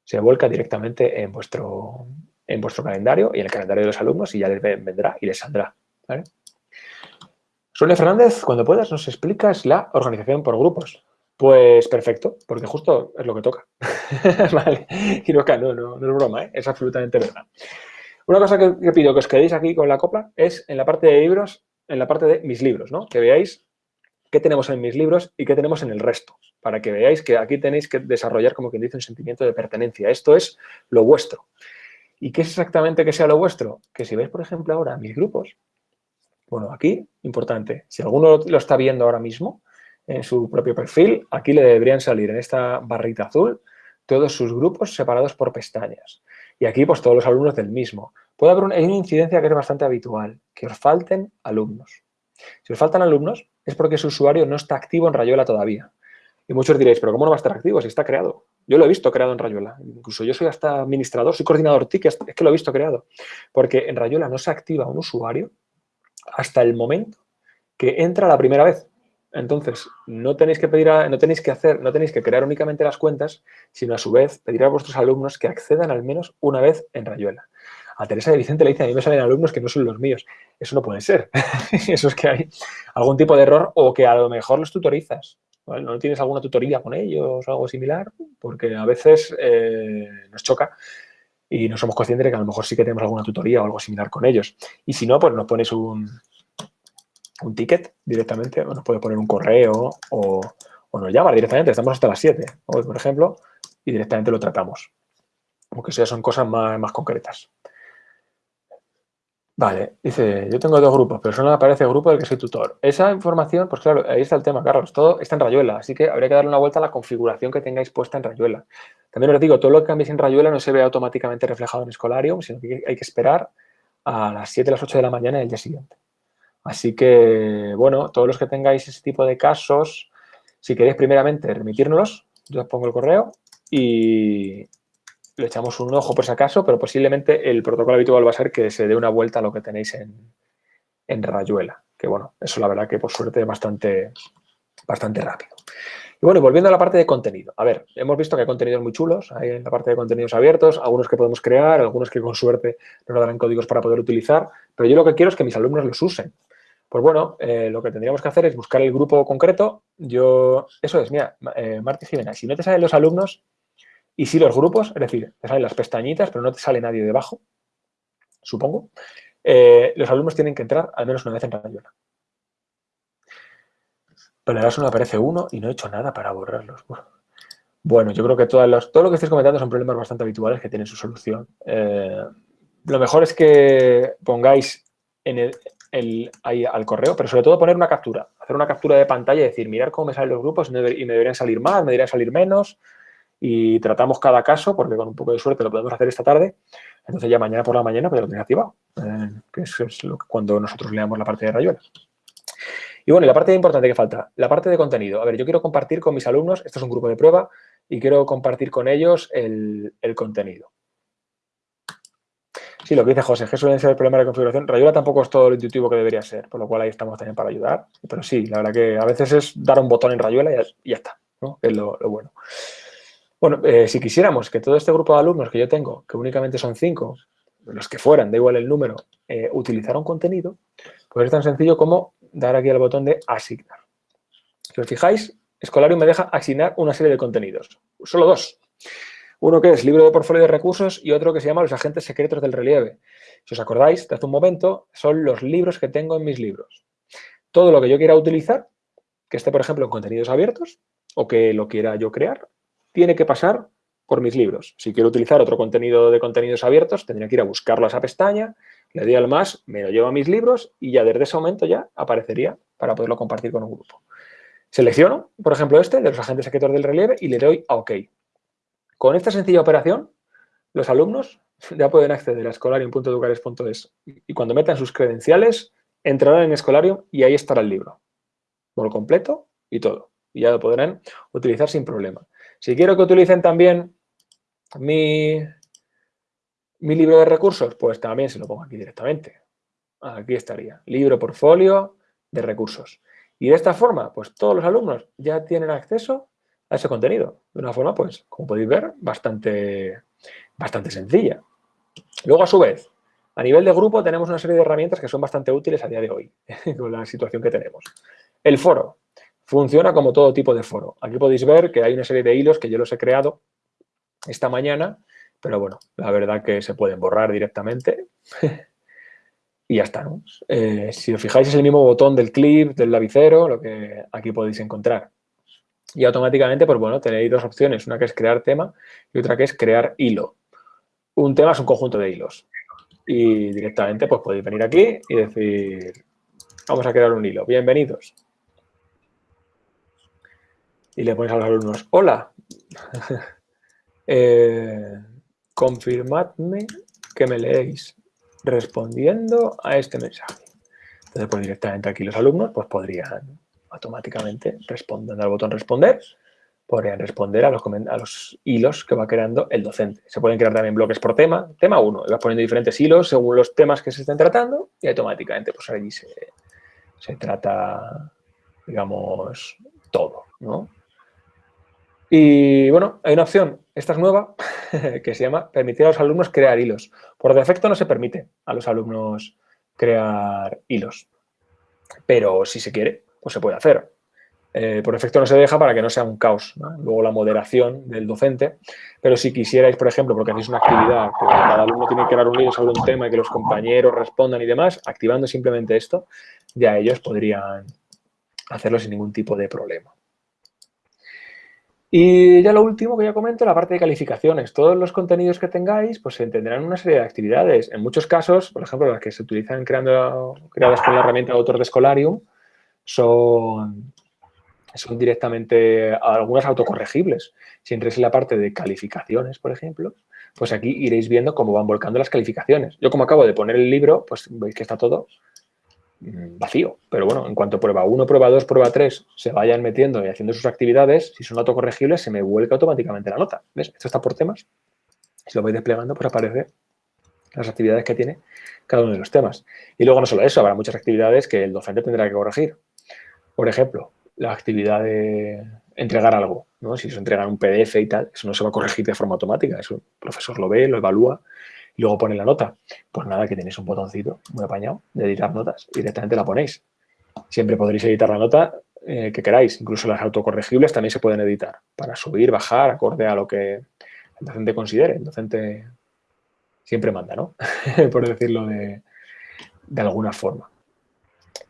se vuelca directamente en vuestro, en vuestro calendario y en el calendario de los alumnos y ya les vendrá y les saldrá. ¿vale? Fernández, cuando puedas nos explicas la organización por grupos. Pues perfecto, porque justo es lo que toca. vale. Y no, no, no, es broma, ¿eh? es absolutamente verdad. Una cosa que, que, pido que os quedéis aquí con la copla es en la parte de libros, en la parte de mis libros, ¿no? Que veáis qué tenemos en mis libros y qué tenemos en el resto, para que veáis que aquí tenéis que desarrollar, como quien dice, un sentimiento de pertenencia. Esto es lo vuestro. ¿Y qué es exactamente que sea lo vuestro? Que si veis, por ejemplo, ahora mis grupos, bueno, aquí, importante, si alguno lo está viendo ahora mismo, en su propio perfil, aquí le deberían salir en esta barrita azul todos sus grupos separados por pestañas. Y aquí, pues, todos los alumnos del mismo. Puede haber una, hay una incidencia que es bastante habitual, que os falten alumnos. Si os faltan alumnos, es porque su usuario no está activo en Rayuela todavía. Y muchos diréis, ¿pero cómo no va a estar activo si está creado? Yo lo he visto creado en Rayuela. Incluso yo soy hasta administrador, soy coordinador TIC, es que lo he visto creado. Porque en Rayuela no se activa un usuario hasta el momento que entra la primera vez. Entonces, no tenéis que pedir, no tenéis que hacer, no tenéis que crear únicamente las cuentas, sino a su vez pedir a vuestros alumnos que accedan al menos una vez en Rayuela. A Teresa de Vicente le dice, a mí me salen alumnos que no son los míos. Eso no puede ser. Eso es que hay algún tipo de error o que a lo mejor los tutorizas. ¿No tienes alguna tutoría con ellos o algo similar? Porque a veces eh, nos choca y no somos conscientes de que a lo mejor sí que tenemos alguna tutoría o algo similar con ellos. Y si no, pues nos pones un, un ticket directamente, o nos puede poner un correo o, o nos llama directamente, estamos hasta las 7 hoy, por ejemplo, y directamente lo tratamos. Porque eso ya son cosas más, más concretas. Vale, dice, yo tengo dos grupos, pero solo me aparece el grupo del que soy tutor. Esa información, pues claro, ahí está el tema, Carlos, todo está en Rayuela, así que habría que darle una vuelta a la configuración que tengáis puesta en Rayuela. También os digo, todo lo que cambiéis en Rayuela no se ve automáticamente reflejado en Escolarium, sino que hay que esperar a las 7, las 8 de la mañana del día siguiente. Así que, bueno, todos los que tengáis ese tipo de casos, si queréis primeramente remitírnoslos, yo os pongo el correo y, le echamos un ojo por si acaso, pero posiblemente el protocolo habitual va a ser que se dé una vuelta a lo que tenéis en, en Rayuela. Que bueno, eso la verdad que por suerte es bastante, bastante rápido. Y bueno, volviendo a la parte de contenido. A ver, hemos visto que hay contenidos muy chulos, hay en la parte de contenidos abiertos, algunos que podemos crear, algunos que con suerte nos darán códigos para poder utilizar, pero yo lo que quiero es que mis alumnos los usen. Pues bueno, eh, lo que tendríamos que hacer es buscar el grupo concreto. Yo, eso es, mira, eh, Marta Jimena, si no te salen los alumnos, y si los grupos, es decir, te salen las pestañitas, pero no te sale nadie debajo, supongo, eh, los alumnos tienen que entrar al menos una vez en Rayuela. Pero das uno aparece uno y no he hecho nada para borrarlos. Bueno, yo creo que todas los, todo lo que estáis comentando son problemas bastante habituales que tienen su solución. Eh, lo mejor es que pongáis en el, ahí al correo, pero sobre todo poner una captura. Hacer una captura de pantalla y decir, mirar cómo me salen los grupos y me deberían salir más, me deberían salir menos y tratamos cada caso, porque con un poco de suerte lo podemos hacer esta tarde, entonces ya mañana por la mañana pues ya lo tenéis activado, eh, que es lo que, cuando nosotros leamos la parte de Rayuela. Y bueno, la parte importante que falta, la parte de contenido. A ver, yo quiero compartir con mis alumnos, esto es un grupo de prueba, y quiero compartir con ellos el, contenido. Sí, lo que dice José, que suelen ser el problema de configuración. Rayuela tampoco es todo lo intuitivo que debería ser, por lo cual ahí estamos también para ayudar. Pero sí, la verdad que a veces es dar un botón en Rayuela y ya, está, ¿no? Es lo bueno. Bueno, eh, si quisiéramos que todo este grupo de alumnos que yo tengo, que únicamente son cinco, los que fueran, da igual el número, eh, utilizara un contenido, pues es tan sencillo como dar aquí al botón de asignar. Si os fijáis, Escolarium me deja asignar una serie de contenidos. Solo dos. Uno que es libro de portfolio de recursos y otro que se llama los agentes secretos del relieve. Si os acordáis, de hace un momento, son los libros que tengo en mis libros. Todo lo que yo quiera utilizar, que esté, por ejemplo, en contenidos abiertos o que lo quiera yo crear, tiene que pasar por mis libros. Si quiero utilizar otro contenido de contenidos abiertos, tendría que ir a buscarlo a esa pestaña, le doy al más, me lo llevo a mis libros y ya desde ese momento ya aparecería para poderlo compartir con un grupo. Selecciono, por ejemplo, este de los agentes secretos del relieve y le doy a OK. Con esta sencilla operación, los alumnos ya pueden acceder a escolarium.educares.es y cuando metan sus credenciales, entrarán en Escolarium y ahí estará el libro. Por completo y todo. Y ya lo podrán utilizar sin problema. Si quiero que utilicen también mi, mi libro de recursos, pues también se lo pongo aquí directamente. Aquí estaría, libro portfolio de recursos. Y de esta forma, pues todos los alumnos ya tienen acceso a ese contenido. De una forma, pues, como podéis ver, bastante, bastante sencilla. Luego, a su vez, a nivel de grupo tenemos una serie de herramientas que son bastante útiles a día de hoy, con la situación que tenemos. El foro. Funciona como todo tipo de foro. Aquí podéis ver que hay una serie de hilos que yo los he creado esta mañana, pero bueno, la verdad que se pueden borrar directamente y ya está. Eh, si os fijáis es el mismo botón del clip, del lapicero, lo que aquí podéis encontrar. Y automáticamente, pues bueno, tenéis dos opciones, una que es crear tema y otra que es crear hilo. Un tema es un conjunto de hilos. Y directamente pues podéis venir aquí y decir, vamos a crear un hilo. Bienvenidos. Y le pones a los alumnos, hola, eh, confirmadme que me leéis respondiendo a este mensaje. Entonces, pues directamente aquí los alumnos pues podrían automáticamente, respondiendo al botón responder, podrían responder a los, a los hilos que va creando el docente. Se pueden crear también bloques por tema. Tema 1, vas poniendo diferentes hilos según los temas que se estén tratando y automáticamente pues allí se, se trata, digamos, todo, ¿no? Y bueno, hay una opción, esta es nueva, que se llama permitir a los alumnos crear hilos. Por defecto no se permite a los alumnos crear hilos, pero si se quiere, pues se puede hacer. Eh, por defecto no se deja para que no sea un caos. Luego la moderación del docente, pero si quisierais, por ejemplo, porque hacéis una actividad que cada alumno tiene que crear un hilo sobre un tema y que los compañeros respondan y demás, activando simplemente esto, ya ellos podrían hacerlo sin ningún tipo de problema. Y ya lo último que ya comento, la parte de calificaciones. Todos los contenidos que tengáis, pues se entenderán una serie de actividades. En muchos casos, por ejemplo, las que se utilizan creando, creadas con la herramienta de autor de Scholarium, son, son directamente algunas autocorregibles. Si entréis en la parte de calificaciones, por ejemplo, pues aquí iréis viendo cómo van volcando las calificaciones. Yo como acabo de poner el libro, pues veis que está todo vacío. Pero bueno, en cuanto prueba 1, prueba 2, prueba 3 se vayan metiendo y haciendo sus actividades, si son autocorregibles, se me vuelca automáticamente la nota. ¿Ves? Esto está por temas. Si lo voy desplegando, pues aparece las actividades que tiene cada uno de los temas. Y luego no solo eso, habrá muchas actividades que el docente tendrá que corregir. Por ejemplo, la actividad de entregar algo. ¿no? Si se entrega un PDF y tal, eso no se va a corregir de forma automática. Eso el profesor lo ve, lo evalúa y luego pone la nota. Pues nada, que tenéis un botoncito muy apañado de editar notas directamente la ponéis. Siempre podréis editar la nota eh, que queráis. Incluso las autocorregibles también se pueden editar para subir, bajar, acorde a lo que el docente considere. El docente siempre manda, ¿no? Por decirlo de, alguna forma.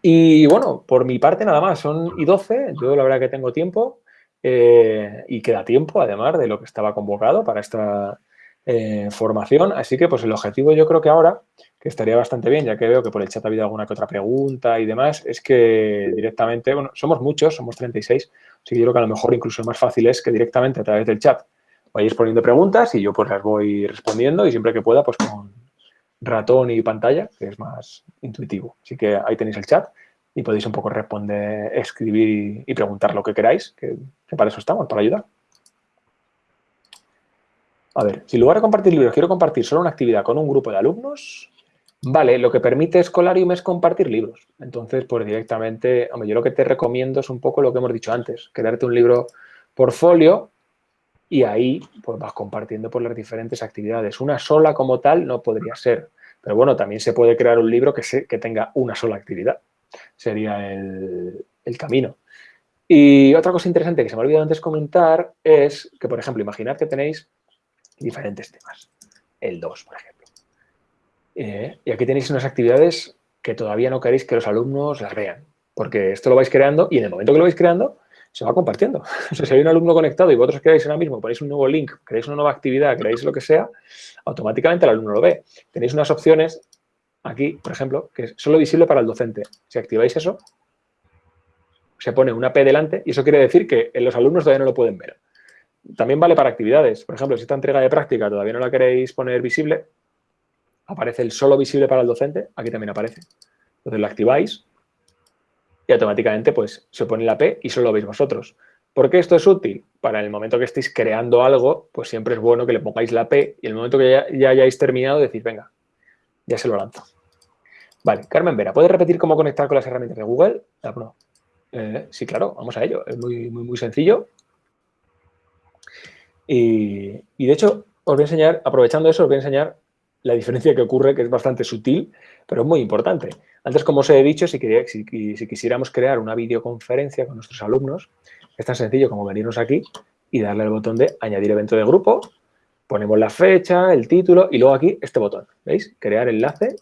Y bueno, por mi parte nada más, son y 12, yo la verdad que tengo tiempo eh, y queda tiempo además de lo que estaba convocado para esta, eh, formación. Así que pues el objetivo yo creo que ahora, que estaría bastante bien, ya que veo que por el chat ha habido alguna que otra pregunta y demás, es que directamente, bueno, somos muchos, somos 36, así que yo creo que a lo mejor incluso más fácil es que directamente a través del chat vayáis poniendo preguntas y yo pues las voy respondiendo y siempre que pueda pues con ratón y pantalla, que es más intuitivo. Así que ahí tenéis el chat y podéis un poco responder, escribir y preguntar lo que queráis, que para eso estamos, para ayudar. A ver, si en lugar de compartir libros quiero compartir solo una actividad con un grupo de alumnos, vale, lo que permite Scholarium es compartir libros. Entonces, pues directamente, hombre, yo lo que te recomiendo es un poco lo que hemos dicho antes, crearte un libro portfolio y ahí pues vas compartiendo por las diferentes actividades. Una sola como tal no podría ser, pero bueno, también se puede crear un libro que, que tenga una sola actividad. Sería el, el camino. Y otra cosa interesante que se me ha olvidado antes comentar es que, por ejemplo, imaginad que tenéis diferentes temas. El 2, por ejemplo. Eh, y aquí tenéis unas actividades que todavía no queréis que los alumnos las vean, porque esto lo vais creando y en el momento que lo vais creando se va compartiendo. O sea, si hay un alumno conectado y vosotros queráis ahora mismo, ponéis un nuevo link, queréis una nueva actividad, queréis lo que sea, automáticamente el alumno lo ve. Tenéis unas opciones aquí, por ejemplo, que es solo visible para el docente. Si activáis eso, se pone una P delante y eso quiere decir que los alumnos todavía no lo pueden ver. También vale para actividades. Por ejemplo, si esta entrega de práctica todavía no la queréis poner visible, aparece el solo visible para el docente, aquí también aparece. Entonces lo activáis y automáticamente pues se pone la P y solo lo veis vosotros. ¿Por qué esto es útil? Para el momento que estéis creando algo, pues siempre es bueno que le pongáis la P y el momento que ya, hayáis terminado decís, venga, ya se lo lanzo. Vale, Carmen Vera, ¿puedes repetir cómo conectar con las herramientas de Google? Ah, eh, sí, claro, vamos a ello. Es muy, muy, muy sencillo. Y, de hecho, os voy a enseñar, aprovechando eso, os voy a enseñar la diferencia que ocurre, que es bastante sutil, pero es muy importante. Antes, como os he dicho, si, si, quisiéramos crear una videoconferencia con nuestros alumnos, es tan sencillo como venirnos aquí y darle al botón de añadir evento de grupo, ponemos la fecha, el título y luego aquí este botón, ¿veis? Crear enlace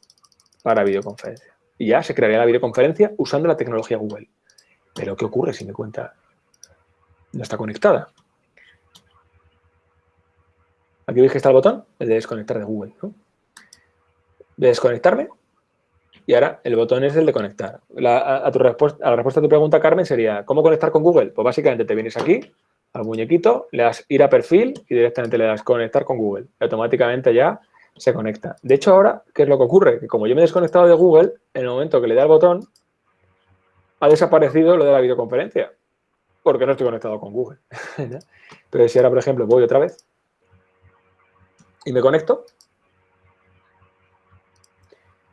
para videoconferencia. Y ya se crearía la videoconferencia usando la tecnología Google. Pero, ¿qué ocurre si mi cuenta no está conectada? Aquí veis que está el botón, el de desconectar de Google. De desconectarme. Y ahora el botón es el de conectar. a, tu respuesta, a la respuesta a tu pregunta, Carmen, sería ¿cómo conectar con Google? Pues básicamente te vienes aquí, al muñequito, le das ir a perfil y directamente le das conectar con Google. Y automáticamente ya se conecta. De hecho, ahora, ¿qué es lo que ocurre? Que como yo me he desconectado de Google, en el momento que le da el botón, ha desaparecido lo de la videoconferencia, porque no estoy conectado con Google. Pero si ahora, por ejemplo, voy otra vez y me conecto,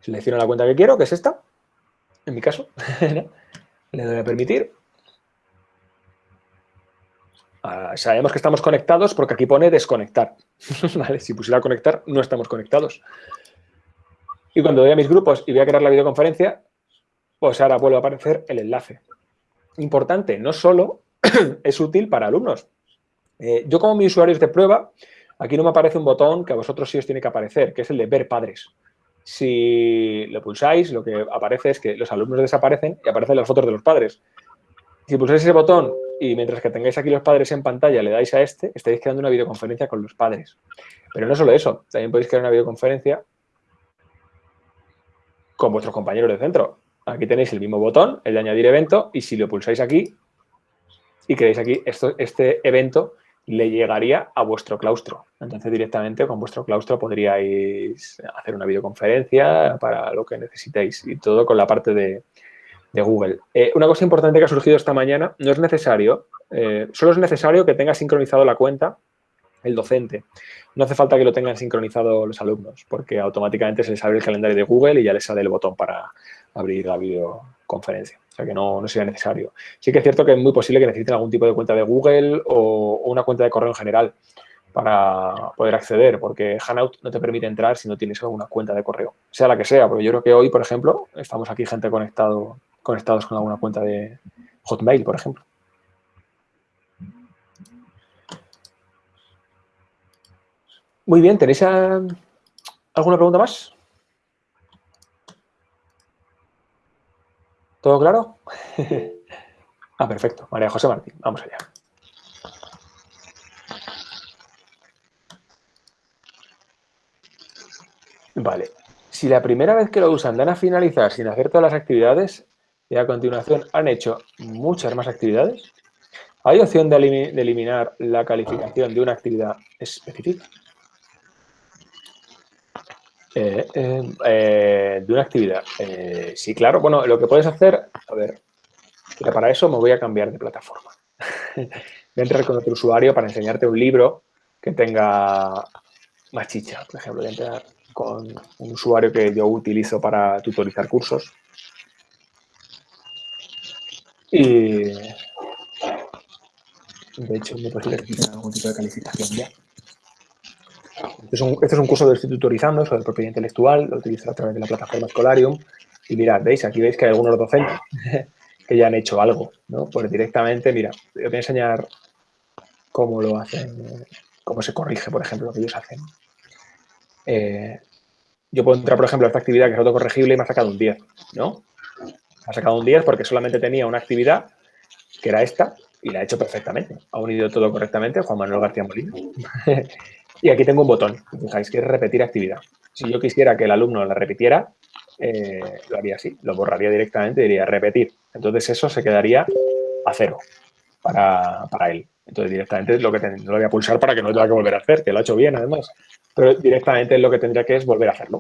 selecciono la cuenta que quiero, que es esta, en mi caso, le doy a permitir. Ah, sabemos que estamos conectados porque aquí pone desconectar. Si pusiera conectar, no estamos conectados. Y cuando doy a mis grupos y voy a crear la videoconferencia, pues ahora vuelve a aparecer el enlace. Importante, no solo es útil para alumnos. Eh, yo como mi usuario de prueba, aquí no me aparece un botón que a vosotros sí os tiene que aparecer, que es el de ver padres. Si lo pulsáis, lo que aparece es que los alumnos desaparecen y aparecen las fotos de los padres. Si pulsáis ese botón y mientras que tengáis aquí los padres en pantalla le dais a este, estáis creando una videoconferencia con los padres. Pero no solo eso, también podéis crear una videoconferencia con vuestros compañeros de centro. Aquí tenéis el mismo botón, el de añadir evento, y si lo pulsáis aquí y queréis aquí, esto, este evento le llegaría a vuestro claustro. Entonces, directamente con vuestro claustro podríais hacer una videoconferencia para lo que necesitéis y todo con la parte de, Google. Eh, una cosa importante que ha surgido esta mañana, no es necesario, eh, solo es necesario que tenga sincronizado la cuenta el docente. No hace falta que lo tengan sincronizado los alumnos, porque automáticamente se les abre el calendario de Google y ya les sale el botón para abrir la videoconferencia. O sea que no, no sería necesario. Sí que es cierto que es muy posible que necesiten algún tipo de cuenta de Google o, una cuenta de correo en general para poder acceder, porque Hanout no te permite entrar si no tienes alguna cuenta de correo, sea la que sea, porque yo creo que hoy, por ejemplo, estamos aquí gente conectado, conectados con alguna cuenta de Hotmail, por ejemplo. Muy bien, ¿tenéis alguna pregunta más? ¿Todo claro? ah, perfecto. María José Martín, vamos allá. Vale. Si la primera vez que lo usan dan a finalizar sin hacer todas las actividades y a continuación han hecho muchas más actividades, ¿hay opción de, eliminar la calificación de una actividad específica? Eh, eh, eh, de una actividad. sí, claro. Bueno, lo que puedes hacer, a ver, para eso me voy a cambiar de plataforma. voy a entrar con otro usuario para enseñarte un libro que tenga más chicha. Por ejemplo, voy a entrar con un usuario que yo utilizo para tutorizar cursos. Y de hecho, me posible que algún tipo de calificación ya. Este, este es un, curso que estoy tutorizando sobre propiedad intelectual, lo utilizo a través de la plataforma Scholarium. Y mirad, ¿veis? Aquí veis que hay algunos docentes que ya han hecho algo, ¿no? Pues directamente, mira, os voy a enseñar cómo lo hacen, cómo se corrige, por ejemplo, lo que ellos hacen. Eh, yo puedo entrar, por ejemplo, a esta actividad que es autocorregible y me ha sacado un 10, ¿no? Me ha sacado un 10 porque solamente tenía una actividad que era esta y la ha hecho perfectamente. Ha unido todo correctamente Juan Manuel García Molina. Y aquí tengo un botón, fijáis que es repetir actividad. Si yo quisiera que el alumno la repitiera, eh, lo haría así, lo borraría directamente y diría repetir. Entonces eso se quedaría a cero para, él. Entonces directamente lo que lo voy a pulsar para que no tenga que volver a hacer, que lo ha hecho bien además. Pero directamente lo que tendría que es volver a hacerlo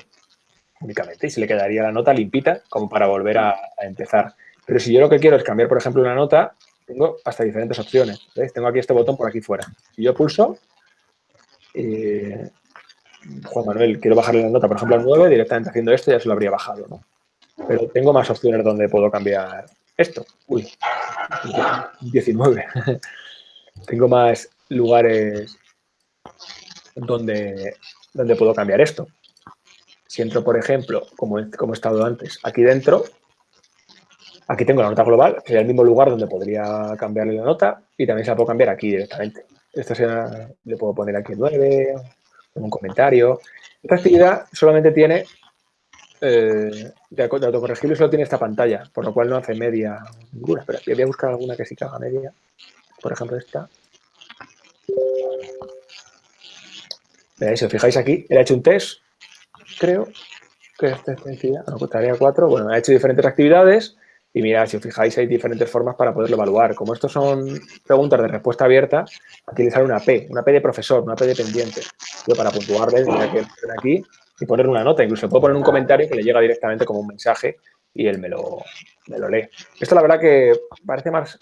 únicamente y se le quedaría la nota limpita como para volver a, empezar. Pero si yo lo que quiero es cambiar, por ejemplo, una nota, tengo hasta diferentes opciones. Tengo aquí este botón por aquí fuera. Si yo pulso, eh, Juan Manuel, quiero bajarle la nota, por ejemplo, al 9, directamente haciendo esto ya se lo habría bajado, ¿no? Pero tengo más opciones donde puedo cambiar esto. Uy, 19. tengo más lugares donde, donde puedo cambiar esto. Si entro, por ejemplo, como como he estado antes, aquí dentro, aquí tengo la nota global, que sería el mismo lugar donde podría cambiarle la nota y también se la puedo cambiar aquí directamente. Esta sea, le puedo poner aquí 9, un comentario. Esta actividad solamente tiene, eh, de, autocorregible solo tiene esta pantalla, por lo cual no hace media ninguna. Pero voy a buscar alguna que sí que haga media. Por ejemplo, esta. Si os fijáis aquí, he hecho un test, creo. ¿Qué es esta No, tarea 4. Bueno, ha hecho diferentes actividades y mira, si os fijáis, hay diferentes formas para poderlo evaluar. Como estos son preguntas de respuesta abierta, aquí le sale una P, una P de profesor, una P de pendiente. Yo para puntuarles, mira que aquí y poner una nota. Incluso puedo poner un comentario que le llega directamente como un mensaje y él me lo, me lo lee. Esto la verdad que parece más,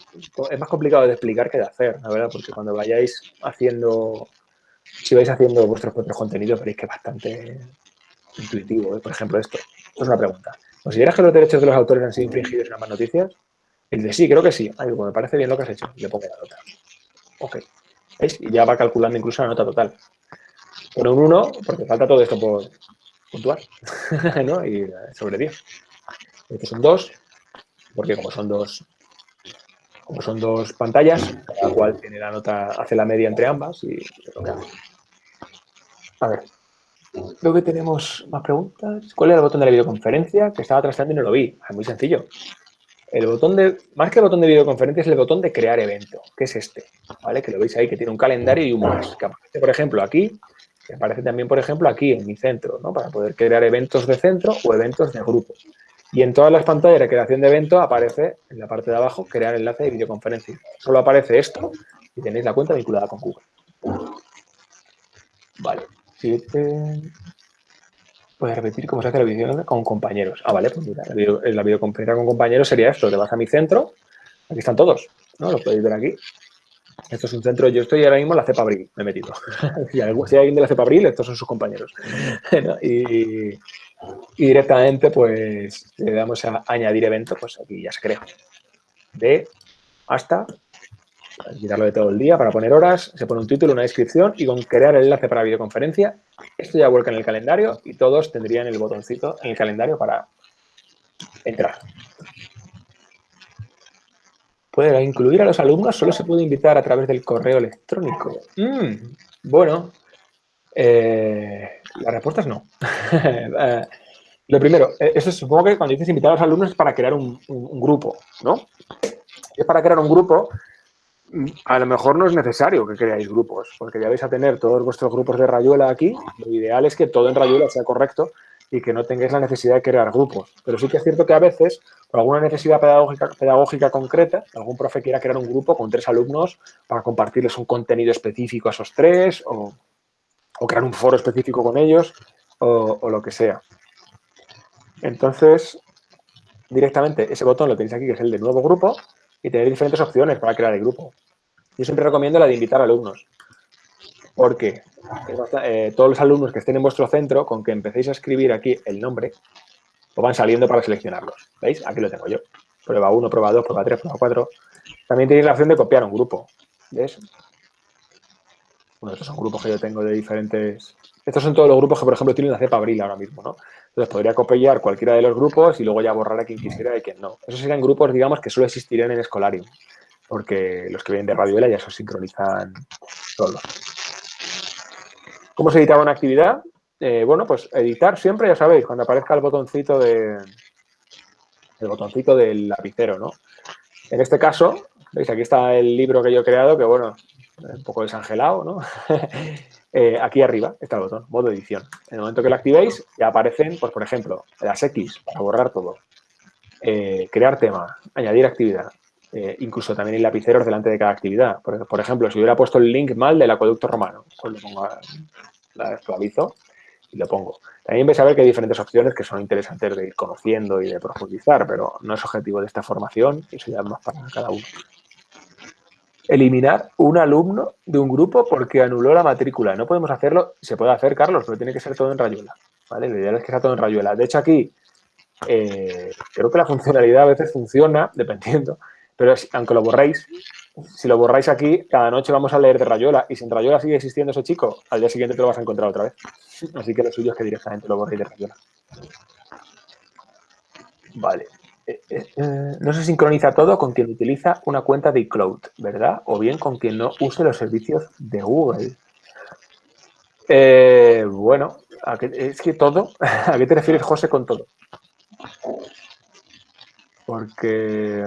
es más complicado de explicar que de hacer, la verdad, porque cuando vayáis haciendo, si vais haciendo vuestros propios contenidos, veréis que es bastante intuitivo. ¿eh? Por ejemplo, esto. Esto es una pregunta. ¿Consideras que los derechos de los autores han sido infringidos en ambas noticias? Y dice, sí, creo que sí. Ay, me parece bien lo que has hecho. Le pongo la nota. Ok. ¿Veis? Y ya va calculando incluso la nota total. Pone un 1 porque falta todo esto por puntuar. Y sobre 10. Este es un 2 porque como son dos como son dos pantallas, cada cual tiene la nota, hace la media entre ambas y lo que hace. A ver, Creo que tenemos más preguntas. ¿Cuál era el botón de la videoconferencia? Que estaba trasteando y no lo vi. Es muy sencillo. El botón de, más que el botón de videoconferencia, es el botón de crear evento, que es este, ¿vale? Que lo veis ahí, que tiene un calendario y un más, que aparece, por ejemplo, aquí, que aparece también, por ejemplo, aquí en mi centro, ¿no? Para poder crear eventos de centro o eventos de grupo. Y en todas las pantallas de creación de evento aparece en la parte de abajo crear enlace de videoconferencia. Solo aparece esto y tenéis la cuenta vinculada con Google. Vale. 7. Puedes repetir cómo se hace la videoconferencia con compañeros. Ah, vale, pues mira, la, videoconferencia con compañeros sería esto. Te vas a mi centro. Aquí están todos, ¿no? Lo podéis ver aquí. Esto es un centro, yo estoy ahora mismo en la cepa abril, me he metido. si, hay alguien de la cepa abril, estos son sus compañeros. y, y, directamente, pues, le damos a añadir evento, pues aquí ya se crea. De hasta quitarlo de todo el día para poner horas, se pone un título, una descripción y con crear el enlace para videoconferencia, esto ya vuelca en el calendario y todos tendrían el botoncito en el calendario para entrar. ¿Puede incluir a los alumnos? Solo se puede invitar a través del correo electrónico. Mm, bueno, eh, la respuesta es no. Eh, lo primero, eh, eso supongo que cuando dices invitar a los alumnos es para crear un, un grupo, ¿no? Es para crear un grupo a lo mejor no es necesario que creáis grupos, porque ya vais a tener todos vuestros grupos de rayuela aquí. Lo ideal es que todo en rayuela sea correcto y que no tengáis la necesidad de crear grupos. Pero sí que es cierto que a veces, por alguna necesidad pedagógica, concreta, algún profe quiera crear un grupo con tres alumnos para compartirles un contenido específico a esos tres o, crear un foro específico con ellos o, o lo que sea. Entonces, directamente ese botón lo tenéis aquí, que es el de nuevo grupo, y tener diferentes opciones para crear el grupo. Yo siempre recomiendo la de invitar alumnos, porque eh, todos los alumnos que estén en vuestro centro, con que empecéis a escribir aquí el nombre, os van saliendo para seleccionarlos. ¿Veis? Aquí lo tengo yo. Prueba 1, prueba 2, prueba 3, prueba 4. También tenéis la opción de copiar un grupo. ¿Ves? Bueno, estos son grupos que yo tengo de diferentes... Estos son todos los grupos que, por ejemplo, tienen una cepa abril ahora mismo, ¿no? Entonces podría copiar cualquiera de los grupos y luego ya borrar a quien quisiera y quien no. Esos serían grupos, digamos, que solo existirían en Escolarium, porque los que vienen de Radioela ya se sincronizan solos. ¿Cómo se editaba una actividad? Eh, bueno, pues editar siempre, ya sabéis, cuando aparezca el botoncito de el botoncito del lapicero, ¿no? En este caso, veis, aquí está el libro que yo he creado, que bueno, un poco desangelado, ¿no? Eh, aquí arriba está el botón, modo edición. En el momento que lo activéis, ya aparecen, pues por ejemplo, las X para borrar todo, eh, crear tema, añadir actividad, eh, incluso también hay lapiceros delante de cada actividad. Por, ejemplo, si hubiera puesto el link mal del acueducto romano, pues lo pongo, la actualizo y lo pongo. También vais a ver que hay diferentes opciones que son interesantes de ir conociendo y de profundizar, pero no es objetivo de esta formación, eso ya es más para cada uno eliminar un alumno de un grupo porque anuló la matrícula. No podemos hacerlo, se puede hacer, Carlos, pero tiene que ser todo en rayuela. ¿vale? Lo ideal es que sea todo en rayuela. De hecho, aquí eh, creo que la funcionalidad a veces funciona, dependiendo, pero aunque lo borréis, si lo borráis aquí, cada noche vamos a leer de rayuela y si en rayuela sigue existiendo ese chico, al día siguiente te lo vas a encontrar otra vez. Así que lo suyo es que directamente lo borréis de rayuela. Vale. Eh, eh, no se sincroniza todo con quien utiliza una cuenta de iCloud, ¿verdad? O bien con quien no use los servicios de Google. Eh, bueno, es que todo, ¿a qué te refieres, José, con todo? Porque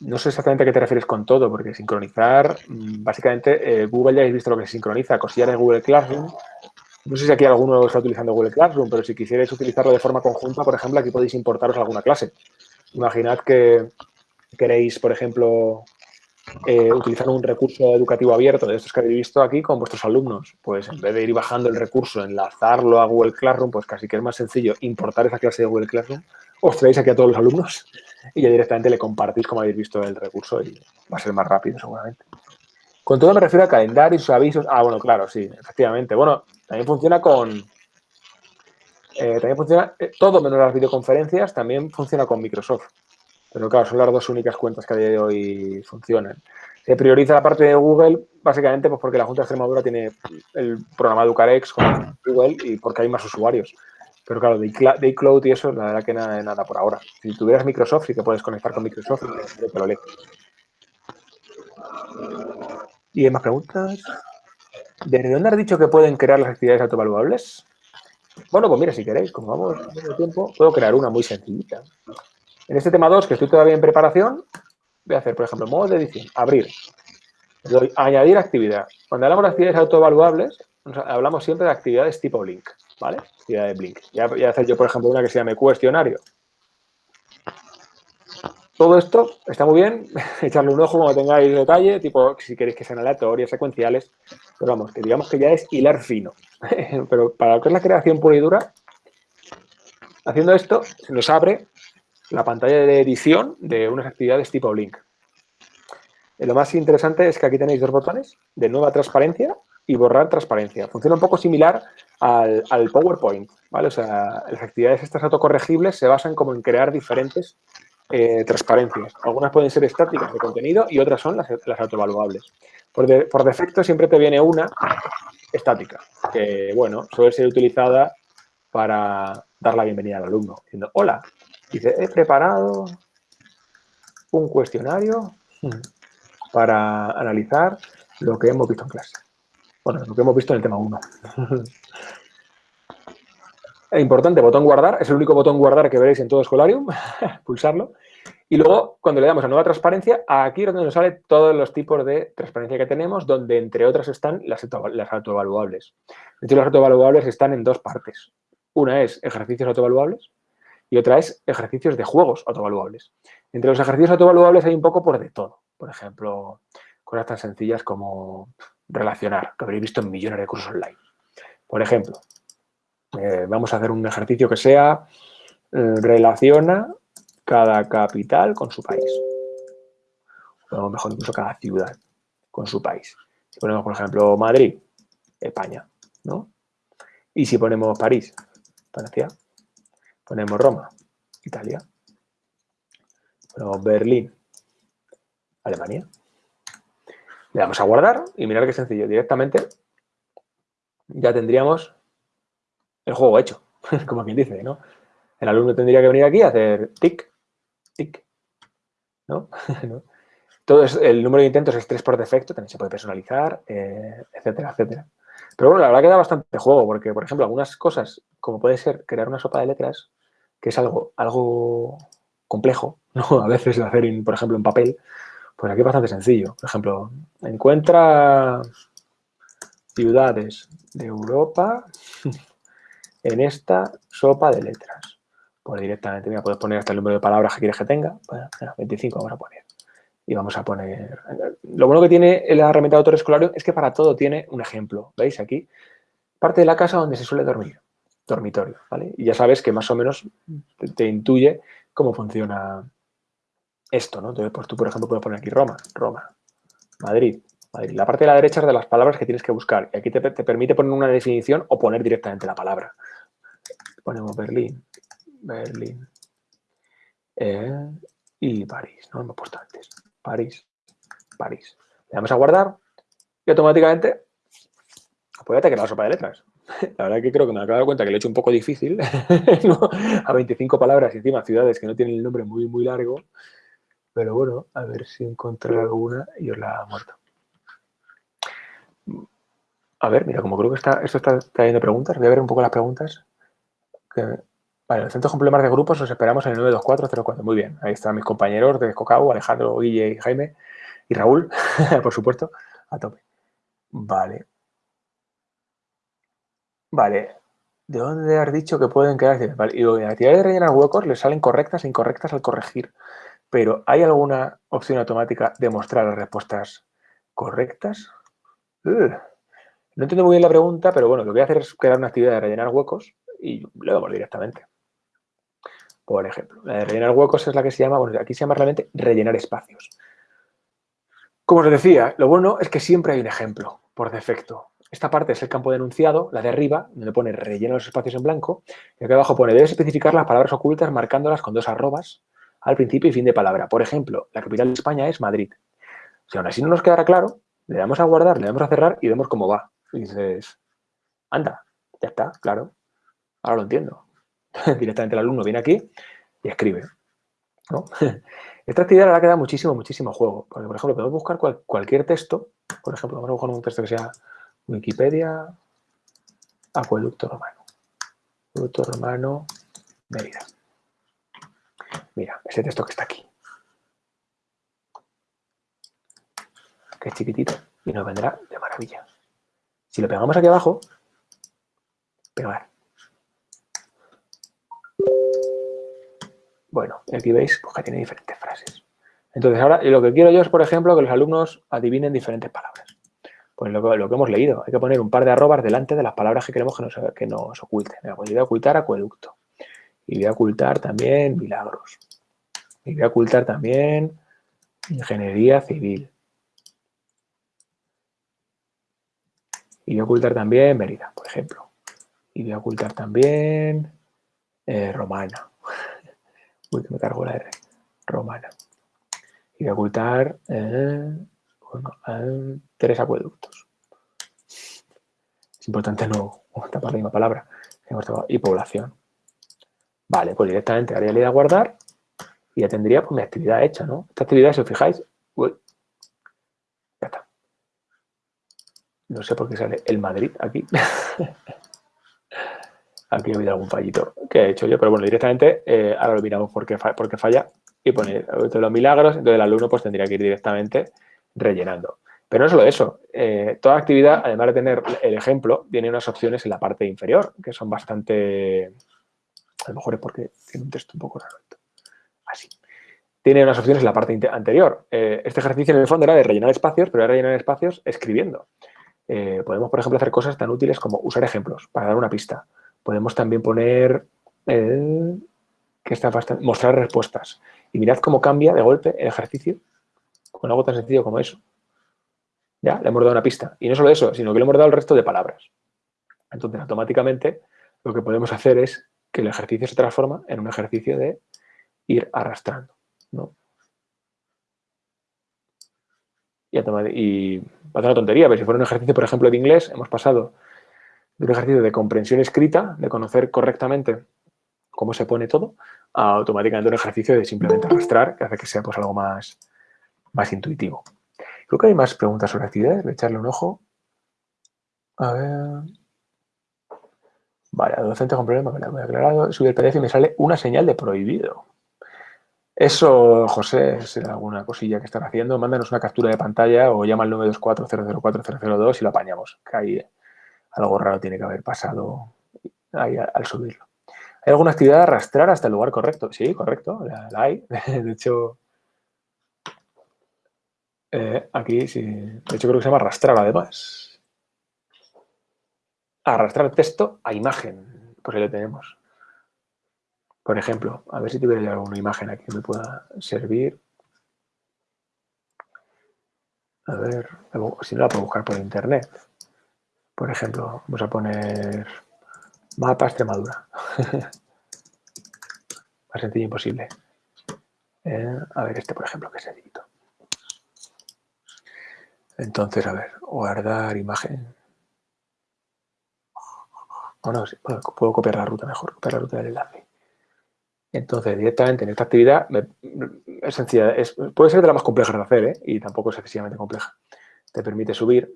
no sé exactamente a qué te refieres con todo, porque sincronizar, mm, básicamente, Google ya habéis visto lo que se sincroniza, cosillas de Google Classroom, No sé si aquí alguno está utilizando Google Classroom, pero si quisierais utilizarlo de forma conjunta, por ejemplo, aquí podéis importaros alguna clase. Imaginad que queréis, por ejemplo, eh, utilizar un recurso educativo abierto de estos que habéis visto aquí con vuestros alumnos. Pues en vez de ir bajando el recurso, enlazarlo a Google Classroom, pues casi que es más sencillo importar esa clase de Google Classroom, os traéis aquí a todos los alumnos y ya directamente le compartís como habéis visto el recurso y va a ser más rápido seguramente. Con todo me refiero a calendarios, avisos. Ah, bueno, claro, sí, efectivamente. Bueno, también funciona con... Eh, también funciona, eh, todo menos las videoconferencias, también funciona con Microsoft. Pero claro, son las dos únicas cuentas que a día de hoy funcionan. Se prioriza la parte de Google, básicamente pues porque la Junta de Extremadura tiene el programa Educarex con Google y porque hay más usuarios. Pero claro, de iCloud y eso, la verdad que nada, nada por ahora. Si tuvieras Microsoft, sí que puedes conectar con Microsoft te lo leo. ¿Y hay más preguntas? ¿Desde dónde has dicho que pueden crear las actividades autovaluables? Bueno, pues mira, si queréis, como vamos de tiempo, puedo crear una muy sencillita. En este tema 2, que estoy todavía en preparación, voy a hacer, por ejemplo, modo de edición, abrir. Añadir actividad. Cuando hablamos de actividades autoevaluables, hablamos siempre de actividades tipo Blink, ¿vale? Actividades Blink. Ya voy a hacer yo, por ejemplo, una que se llame cuestionario. Todo esto está muy bien, echarle un ojo cuando tengáis detalle, tipo si queréis que sean aleatorias, secuenciales, pero vamos, que digamos que ya es hilar fino. pero para lo que es la creación pura y dura, haciendo esto, se nos abre la pantalla de edición de unas actividades tipo Blink. Eh, lo más interesante es que aquí tenéis dos botones de nueva transparencia y borrar transparencia. Funciona un poco similar al, PowerPoint, ¿vale? O sea, las actividades estas autocorregibles se basan como en crear diferentes eh, transparencias. Algunas pueden ser estáticas de contenido y otras son las, las autoevaluables. Por, por defecto siempre te viene una estática, que, bueno, suele ser utilizada para dar la bienvenida al alumno, diciendo, hola, Dice, he preparado un cuestionario para analizar lo que hemos visto en clase. Bueno, lo que hemos visto en el tema 1. es importante, botón guardar, es el único botón guardar que veréis en todo Escolarium, pulsarlo. Y luego, cuando le damos a nueva transparencia, aquí es donde nos sale todos los tipos de transparencia que tenemos, donde entre otras están las, las autoevaluables. De hecho, las autoevaluables están en dos partes. Una es ejercicios autoevaluables, y otra es ejercicios de juegos autovaluables. Entre los ejercicios autovaluables hay un poco por de todo. Por ejemplo, cosas tan sencillas como relacionar, que habréis visto en millones de cursos online. Por ejemplo, eh, vamos a hacer un ejercicio que sea eh, relaciona cada capital con su país. O mejor incluso cada ciudad con su país. Si ponemos, por ejemplo, Madrid, España, ¿no? Y si ponemos París, Francia, Ponemos Roma, Italia. Ponemos Berlín, Alemania. Le damos a guardar y mirar qué sencillo. Directamente ya tendríamos el juego hecho, como quien dice, ¿no? El alumno tendría que venir aquí a hacer tic, tic, ¿no? Todo es, el número de intentos es 3 por defecto, también se puede personalizar, eh, etcétera, etcétera. Pero bueno, la verdad que da bastante juego, porque, por ejemplo, algunas cosas, como puede ser crear una sopa de letras, que es algo, algo complejo, ¿no? A veces hacer, por ejemplo, en papel, pues aquí es bastante sencillo. Por ejemplo, encuentra ciudades de Europa en esta sopa de letras. Pues directamente, mira, puedes poner hasta el número de palabras que quieres que tenga. Bueno, 25 vamos a poner. Y vamos a poner... Lo bueno que tiene la herramienta de autor escolar es que para todo tiene un ejemplo. ¿Veis aquí? Parte de la casa donde se suele dormir dormitorio, ¿vale? Y ya sabes que más o menos te, intuye cómo funciona esto, ¿no? Entonces, pues tú, por ejemplo, puedes poner aquí Roma, Roma, Madrid, Madrid. La parte de la derecha es de las palabras que tienes que buscar. Y aquí te, permite poner una definición o poner directamente la palabra. Ponemos Berlín, Berlín eh, y París, ¿no? Hemos puesto antes. París, París. Le damos a guardar y automáticamente, pues ya te la sopa de letras. La verdad que creo que me acabo de cuenta que lo he hecho un poco difícil, a 25 palabras y encima ciudades que no tienen el nombre muy, muy largo. Pero bueno, a ver si encontré alguna y os la muerto. A ver, mira, como creo que está, esto está trayendo preguntas, voy a ver un poco las preguntas. vale, el centro complemento de grupos los esperamos en el 92404. Muy bien, ahí están mis compañeros de Cocao, Alejandro, Guille y Jaime y Raúl, por supuesto, a tope. Vale, Vale, ¿de dónde has dicho que pueden quedar? Vale, y la actividad de rellenar huecos le salen correctas e incorrectas al corregir. Pero ¿hay alguna opción automática de mostrar las respuestas correctas? No entiendo muy bien la pregunta, pero bueno, lo que voy a hacer es crear una actividad de rellenar huecos y lo vemos directamente. Por ejemplo, la de rellenar huecos es la que se llama, bueno, aquí se llama realmente rellenar espacios. Como os decía, lo bueno es que siempre hay un ejemplo por defecto. Esta parte es el campo de enunciado, la de arriba, donde pone rellena los espacios en blanco, y aquí abajo pone debes especificar las palabras ocultas marcándolas con dos arrobas al principio y fin de palabra. Por ejemplo, la capital de España es Madrid. Si aún así no nos quedará claro, le damos a guardar, le damos a cerrar y vemos cómo va. Y dices, anda, ya está, claro, ahora lo entiendo. Directamente el alumno viene aquí y escribe. Esta actividad ha quedado muchísimo, muchísimo juego. Porque, por ejemplo, podemos buscar cualquier texto. Por ejemplo, vamos a buscar un texto que sea Wikipedia, acueducto romano. Acueducto romano, Mérida. Mira, ese texto que está aquí. Que es chiquitito y nos vendrá de maravilla. Si lo pegamos aquí abajo, pegar. Bueno, aquí veis pues, que tiene diferentes frases. Entonces, ahora lo que quiero yo es, por ejemplo, que los alumnos adivinen diferentes palabras. Pues lo, que hemos leído. Hay que poner un par de arrobas delante de las palabras que queremos que nos, que nos oculten. Pues voy a ocultar acueducto. Y voy a ocultar también milagros. Y voy a ocultar también ingeniería civil. Y voy a ocultar también Mérida, por ejemplo. Y voy a ocultar también eh, Romana. Uy, que me cargo la R. Romana. Y voy a ocultar eh, tres acueductos. Es importante no tapar la misma palabra. Y población. Vale, pues directamente haría la a guardar y ya tendría pues, mi actividad hecha, ¿no? Esta actividad, si os fijáis, uy, No sé por qué sale el Madrid aquí. aquí ha habido algún fallito que he hecho yo, pero bueno, directamente eh, ahora lo miramos porque, porque falla y pone los milagros, entonces el alumno pues tendría que ir directamente rellenando. Pero no solo eso, eh, toda actividad, además de tener el ejemplo, tiene unas opciones en la parte inferior, que son bastante... A lo mejor es porque tiene un texto un poco raro. Así. Tiene unas opciones en la parte anterior. Eh, este ejercicio en el fondo era de rellenar espacios, pero era rellenar espacios escribiendo. Eh, podemos, por ejemplo, hacer cosas tan útiles como usar ejemplos para dar una pista. Podemos también poner, que está bastante, mostrar respuestas. Y mirad cómo cambia de golpe el ejercicio con algo tan sencillo como eso. Ya, le hemos dado una pista. Y no solo eso, sino que le hemos dado el resto de palabras. Entonces, automáticamente, lo que podemos hacer es que el ejercicio se transforma en un ejercicio de ir arrastrando. ¿no? Y, y parece una tontería, pero si fuera un ejercicio, por ejemplo, de inglés, hemos pasado de un ejercicio de comprensión escrita, de conocer correctamente cómo se pone todo, a automáticamente un ejercicio de simplemente arrastrar, que hace que sea pues, algo más, más intuitivo. Creo que hay más preguntas sobre actividades, voy a echarle un ojo. A ver... Vale, docente con problema, me lo he aclarado. Subir el PDF y me sale una señal de prohibido. Eso, José, es alguna cosilla que están haciendo. Mándanos una captura de pantalla o llama al 924-004-002 y lo apañamos. Que ahí algo raro tiene que haber pasado ahí al subirlo. ¿Hay alguna actividad de arrastrar hasta el lugar correcto? Sí, correcto, la, hay. De hecho, eh, aquí sí. De hecho, creo que se llama arrastrar además. Arrastrar texto a imagen. Pues ahí lo tenemos. Por ejemplo, a ver si tuviera alguna imagen aquí que me pueda servir. A ver, si no la puedo buscar por internet. Por ejemplo, vamos a poner mapa Extremadura. Más sencillo imposible. Eh, a ver, este por ejemplo, que es sencillito. Entonces, a ver, guardar imagen. Bueno, puedo, copiar la ruta mejor, copiar la ruta del enlace. Entonces, directamente en esta actividad es sencilla, puede ser de la más compleja de hacer ¿eh? y tampoco es excesivamente compleja. Te permite subir.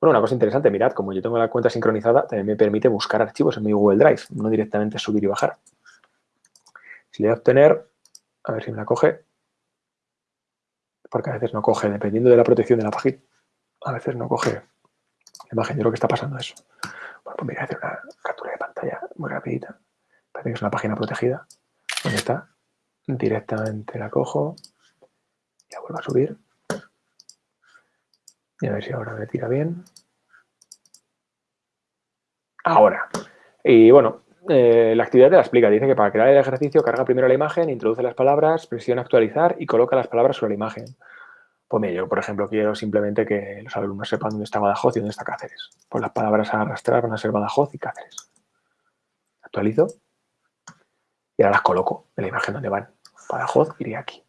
Bueno, una cosa interesante, mirad, como yo tengo la cuenta sincronizada, también me permite buscar archivos en mi Google Drive, no directamente subir y bajar. Si le doy a obtener, a ver si me la coge, porque a veces no coge, dependiendo de la protección de la página, a veces no coge la imagen. Yo creo que está pasando eso. Bueno, pues voy a hacer una captura de pantalla muy rapidita. Parece que es una página protegida. ¿Dónde está? Directamente la cojo. La vuelvo a subir. Y a ver si ahora me tira bien. Ahora. Y bueno, eh, la actividad te la explica. Dice que para crear el ejercicio carga primero la imagen, introduce las palabras, presiona actualizar y coloca las palabras sobre la imagen. Pues mira, yo por ejemplo quiero simplemente que los alumnos sepan dónde está Badajoz y dónde está Cáceres. Pues las palabras a arrastrar van a ser Badajoz y Cáceres. Actualizo y ahora las coloco en la imagen donde van. Badajoz iría aquí.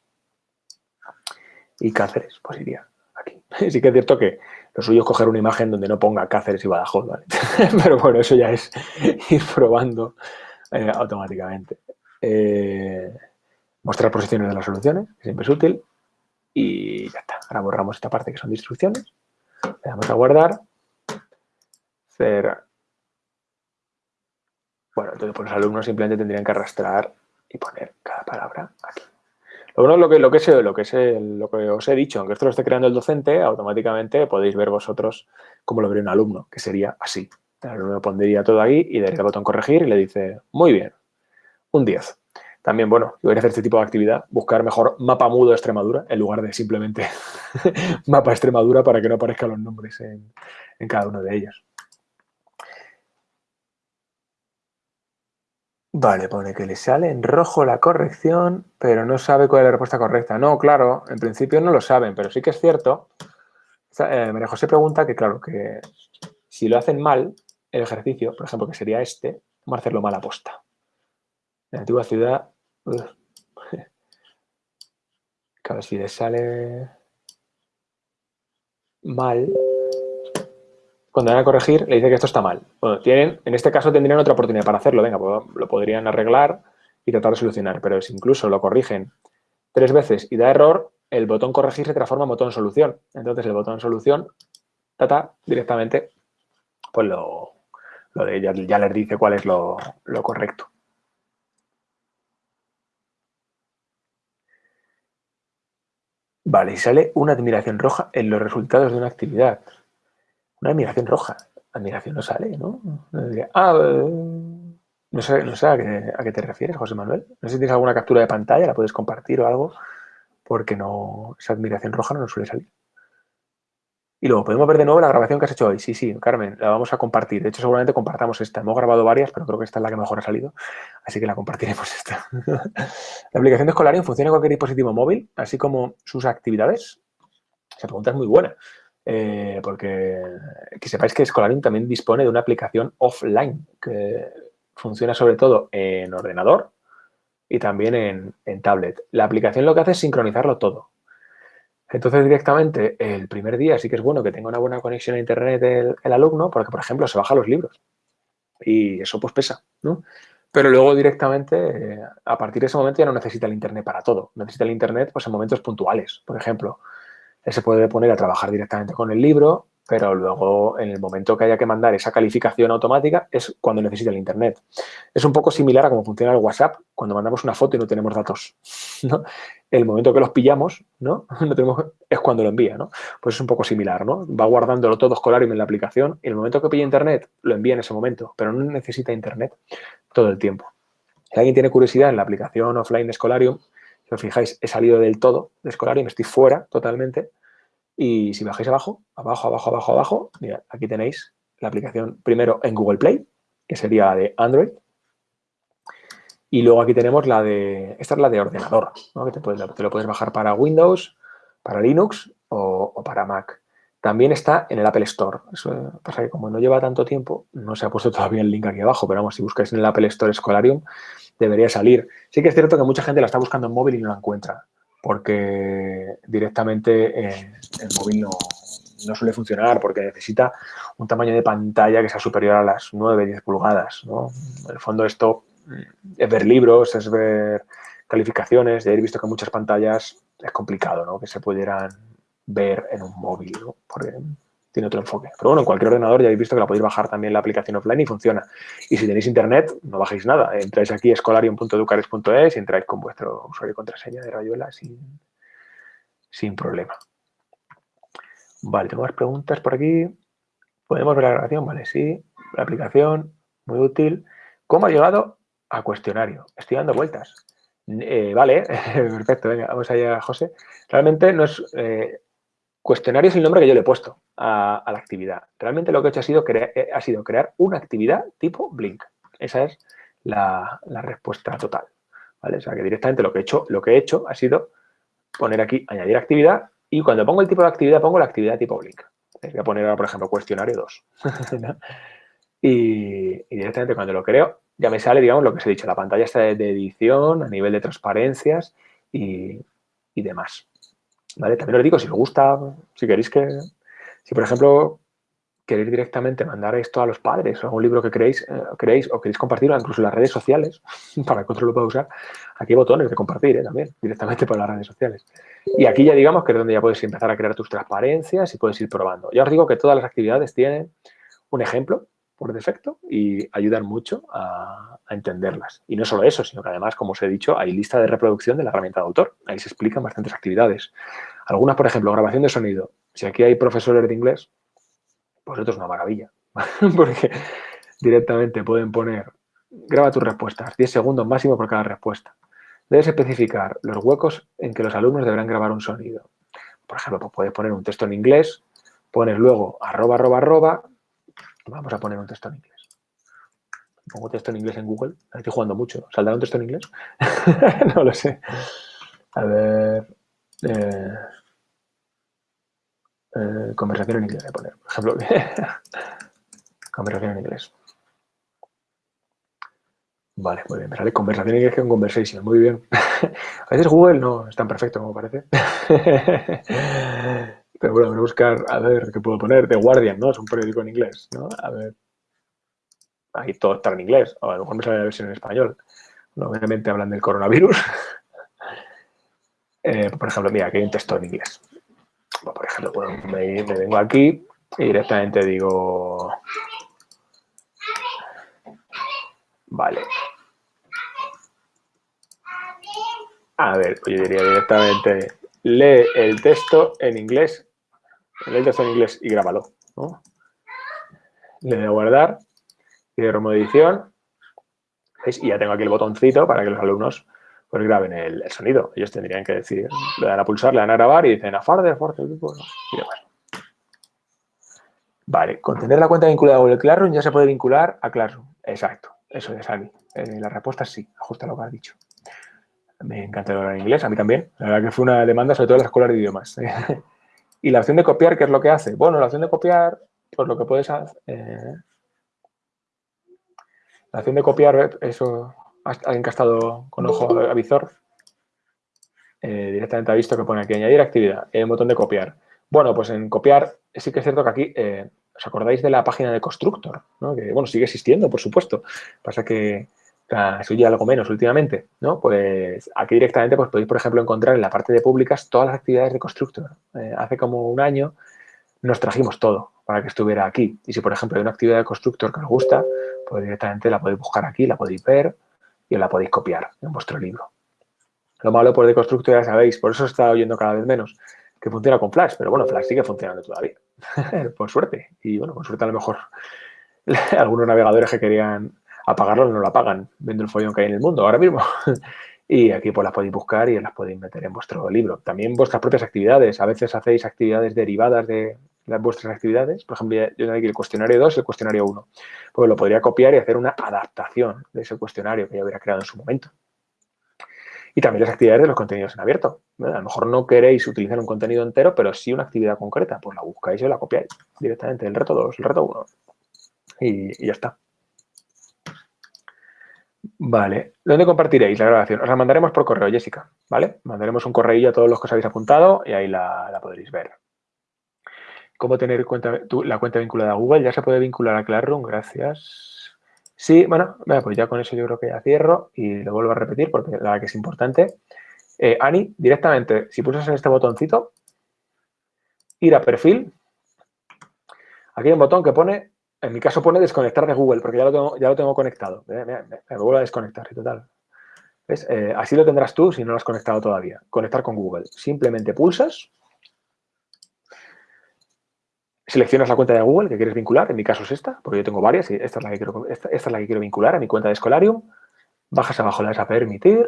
Y Cáceres, pues iría aquí. Sí que es cierto que lo suyo es coger una imagen donde no ponga Cáceres y Badajoz, ¿vale? Pero bueno, eso ya es ir probando eh, automáticamente. Eh, mostrar posiciones de las soluciones, que siempre es útil. Y ya está. Ahora borramos esta parte que son instrucciones. Le damos a guardar. Hacer... Bueno, entonces pues los alumnos simplemente tendrían que arrastrar y poner cada palabra aquí. Lo lo que, lo que, es, lo, que es, lo que os he dicho, aunque esto lo esté creando el docente, automáticamente podéis ver vosotros cómo lo vería un alumno, que sería así. El alumno pondría todo ahí y daría el botón corregir y le dice, muy bien, un 10. También, bueno, si voy a hacer este tipo de actividad, buscar mejor mapa mudo de Extremadura en lugar de simplemente mapa Extremadura para que no aparezcan los nombres en, en cada uno de ellos. Vale, pone que le sale en rojo la corrección, pero no sabe cuál es la respuesta correcta. No, claro, en principio no lo saben, pero sí que es cierto. Eh, María José pregunta que, claro, que si lo hacen mal, el ejercicio, por ejemplo, que sería este, vamos a hacerlo mal a posta. En la antigua ciudad... Claro, si le sale mal, cuando van a corregir, le dice que esto está mal. Tienen, en este caso tendrían otra oportunidad para hacerlo. Venga, pues lo podrían arreglar y tratar de solucionar. Pero si incluso lo corrigen tres veces y da error, el botón corregir se transforma en botón solución. Entonces el botón solución, tata, directamente, pues lo, de, ya, ya, les dice cuál es lo, lo correcto. Vale, y sale una admiración roja en los resultados de una actividad. Una admiración roja. Admiración no sale, ¿no? ah, no sé, no sé a, qué, te refieres, José Manuel. No sé si tienes alguna captura de pantalla, la puedes compartir o algo, porque no esa admiración roja no nos suele salir. Y luego, ¿podemos ver de nuevo la grabación que has hecho hoy? Sí, sí, Carmen, la vamos a compartir. De hecho, seguramente compartamos esta. Hemos grabado varias, pero creo que esta es la que mejor ha salido. Así que la compartiremos esta. la aplicación de Escolarium funciona en cualquier dispositivo móvil, así como sus actividades. Esa pregunta es muy buena. Eh, porque que sepáis que Scholarium también dispone de una aplicación offline que funciona sobre todo en ordenador y también en, tablet. La aplicación lo que hace es sincronizarlo todo. Entonces, directamente, el primer día sí que es bueno que tenga una buena conexión a Internet el, alumno, porque, por ejemplo, se baja los libros y eso pues pesa, ¿no? Pero luego directamente, eh, a partir de ese momento ya no necesita el Internet para todo. Necesita el Internet pues, en momentos puntuales. Por ejemplo, él se puede poner a trabajar directamente con el libro, pero luego en el momento que haya que mandar esa calificación automática es cuando necesita el Internet. Es un poco similar a cómo funciona el WhatsApp cuando mandamos una foto y no tenemos datos. ¿no? El momento que los pillamos ¿no? no tenemos, es cuando lo envía. ¿no? Pues es un poco similar. ¿no? Va guardándolo todo Escolarium en la aplicación y el momento que pilla Internet lo envía en ese momento, pero no necesita Internet todo el tiempo. Si alguien tiene curiosidad en la aplicación offline de Escolarium, si os fijáis, he salido del todo de escolar me estoy fuera totalmente. Y si bajáis abajo, abajo, abajo, abajo, abajo, mira, aquí tenéis la aplicación primero en Google Play, que sería de Android. Y luego aquí tenemos la de, esta es la de ordenador, que te, te, lo puedes bajar para Windows, para Linux o, para Mac. También está en el Apple Store. Eso pasa que como no lleva tanto tiempo, no se ha puesto todavía el link aquí abajo, pero vamos, si buscáis en el Apple Store Escolarium, debería salir. Sí que es cierto que mucha gente la está buscando en móvil y no la encuentra, porque directamente eh, el móvil no, no, suele funcionar, porque necesita un tamaño de pantalla que sea superior a las 9, 10 pulgadas. ¿no? En el fondo esto es ver libros, es ver calificaciones, de haber visto que muchas pantallas es complicado ¿no? que se pudieran ver en un móvil, ¿no? porque tiene otro enfoque. Pero bueno, en cualquier ordenador ya habéis visto que la podéis bajar también la aplicación offline y funciona. Y si tenéis internet, no bajéis nada. Entráis aquí escolarium.educares.es y entráis con vuestro usuario y contraseña de Rayuela sin, sin problema. Vale, tengo más preguntas por aquí. ¿Podemos ver la grabación? Vale, sí. la aplicación, muy útil. ¿Cómo ha llegado a cuestionario? Estoy dando vueltas. Eh, vale, perfecto, venga, vamos allá, José. Realmente no es... Eh, cuestionario es el nombre que yo le he puesto a, la actividad. Realmente lo que he hecho ha sido, eh, ha sido crear una actividad tipo Blink. Esa es la, respuesta total. ¿vale? O sea, que directamente lo que he hecho ha sido poner aquí, añadir actividad, y cuando pongo el tipo de actividad, pongo la actividad tipo Blink. Voy a poner ahora, por ejemplo, cuestionario 2. y, directamente cuando lo creo, ya me sale, digamos, lo que os he dicho, la pantalla está de, edición, a nivel de transparencias y, demás. También os digo, si os gusta, si queréis que, si por ejemplo queréis directamente mandar esto a los padres o a un libro que queréis, eh, queréis o queréis compartirlo incluso en las redes sociales, para que otro lo pueda usar, aquí hay botones de compartir ¿eh? también, directamente por las redes sociales. Y aquí ya digamos que es donde ya puedes empezar a crear tus transparencias y puedes ir probando. Ya os digo que todas las actividades tienen un ejemplo por defecto y ayudan mucho a, entenderlas. Y no solo eso, sino que además, como os he dicho, hay lista de reproducción de la herramienta de autor. Ahí se explican bastantes actividades. Algunas, por ejemplo, grabación de sonido. Si aquí hay profesores de inglés, pues esto es una maravilla. Porque directamente pueden poner, graba tus respuestas, 10 segundos máximo por cada respuesta. Debes especificar los huecos en que los alumnos deberán grabar un sonido. Por ejemplo, pues puedes poner un texto en inglés, pones luego arroba, arroba, arroba, Vamos a poner un texto en inglés. Pongo texto en inglés en Google. Estoy jugando mucho. ¿Saldrá un texto en inglés? no lo sé. A ver. Eh, eh, conversación en inglés voy a poner, por ejemplo. conversación en inglés. Vale, muy bien. Me sale conversación en inglés con conversation. Muy bien. a veces Google no es tan perfecto como parece. Pero bueno, voy a buscar, a ver, ¿qué puedo poner? The Guardian, ¿no? Es un periódico en inglés, ¿no? A ver. Ahí todo está en inglés, o a lo mejor me sale la versión en español. obviamente hablan del coronavirus. Eh, por ejemplo, mira, aquí hay un texto en inglés. por ejemplo, bueno, me, me vengo aquí y directamente digo... Vale. A ver, pues yo diría directamente lee el texto en inglés, lee el texto en inglés y grábalo. ¿no? Le doy a guardar, y de edición, y ya tengo aquí el botoncito para que los alumnos pues, graben el, sonido. Ellos tendrían que decir, le dan a pulsar, le dan a grabar y dicen a farde, fuerte, y demás. Vale, con tener la cuenta vinculada a Google Classroom ya se puede vincular a Classroom. Exacto, eso es, Ani. Eh, la respuesta sí, ajusta lo que has dicho. Me encanta hablar en inglés, a mí también. La verdad que fue una demanda, sobre todo en las escuelas de idiomas. y la opción de copiar, ¿qué es lo que hace? Bueno, la opción de copiar, pues lo que puedes hacer... Eh, la opción de copiar, eso, alguien que ha estado con ojo a visor, eh, directamente ha visto que pone aquí añadir actividad, el botón de copiar. Bueno, pues en copiar sí que es cierto que aquí, eh, ¿os acordáis de la página de Constructor? Que, bueno, sigue existiendo, por supuesto. Pasa que eso ya algo menos últimamente, ¿no? Pues aquí directamente pues podéis, por ejemplo, encontrar en la parte de públicas todas las actividades de Constructor. Eh, hace como un año nos trajimos todo para que estuviera aquí. Y si, por ejemplo, hay una actividad de Constructor que os gusta, pues directamente la podéis buscar aquí, la podéis ver y la podéis copiar en vuestro libro. Lo malo por de Constructor ya sabéis, por eso está oyendo cada vez menos, que funciona con Flash, pero bueno, Flash sigue funcionando todavía, por suerte. Y bueno, por suerte a lo mejor algunos navegadores que querían apagarlo no lo apagan, viendo el follón que hay en el mundo ahora mismo. y aquí pues las podéis buscar y las podéis meter en vuestro libro. También vuestras propias actividades. A veces hacéis actividades derivadas de vuestras actividades. Por ejemplo, yo tengo aquí el cuestionario 2 y el cuestionario 1. Pues lo podría copiar y hacer una adaptación de ese cuestionario que ya hubiera creado en su momento. Y también las actividades de los contenidos en abierto. A lo mejor no queréis utilizar un contenido entero, pero sí una actividad concreta. Pues la buscáis y la copiáis directamente. El reto 2, el reto 1. y ya está. Vale. ¿Dónde compartiréis la grabación? Os la mandaremos por correo, Jessica, ¿vale? Mandaremos un correo a todos los que os habéis apuntado y ahí la, podréis ver. ¿Cómo tener cuenta, la cuenta vinculada a Google? Ya se puede vincular a Classroom, gracias. Sí, bueno, pues ya con eso yo creo que ya cierro y lo vuelvo a repetir porque la verdad que es importante. Eh, Ani, directamente, si pulsas en este botoncito, ir a perfil, aquí hay un botón que pone en mi caso pone desconectar de Google, porque ya lo tengo, ya lo tengo conectado. Me, vuelvo a desconectar total. Eh, así lo tendrás tú si no lo has conectado todavía. Conectar con Google. Simplemente pulsas. seleccionas la cuenta de Google que quieres vincular, en mi caso es esta, porque yo tengo varias y esta es la que quiero, esta, es la que quiero vincular a mi cuenta de Escolarium. Bajas abajo, le das a permitir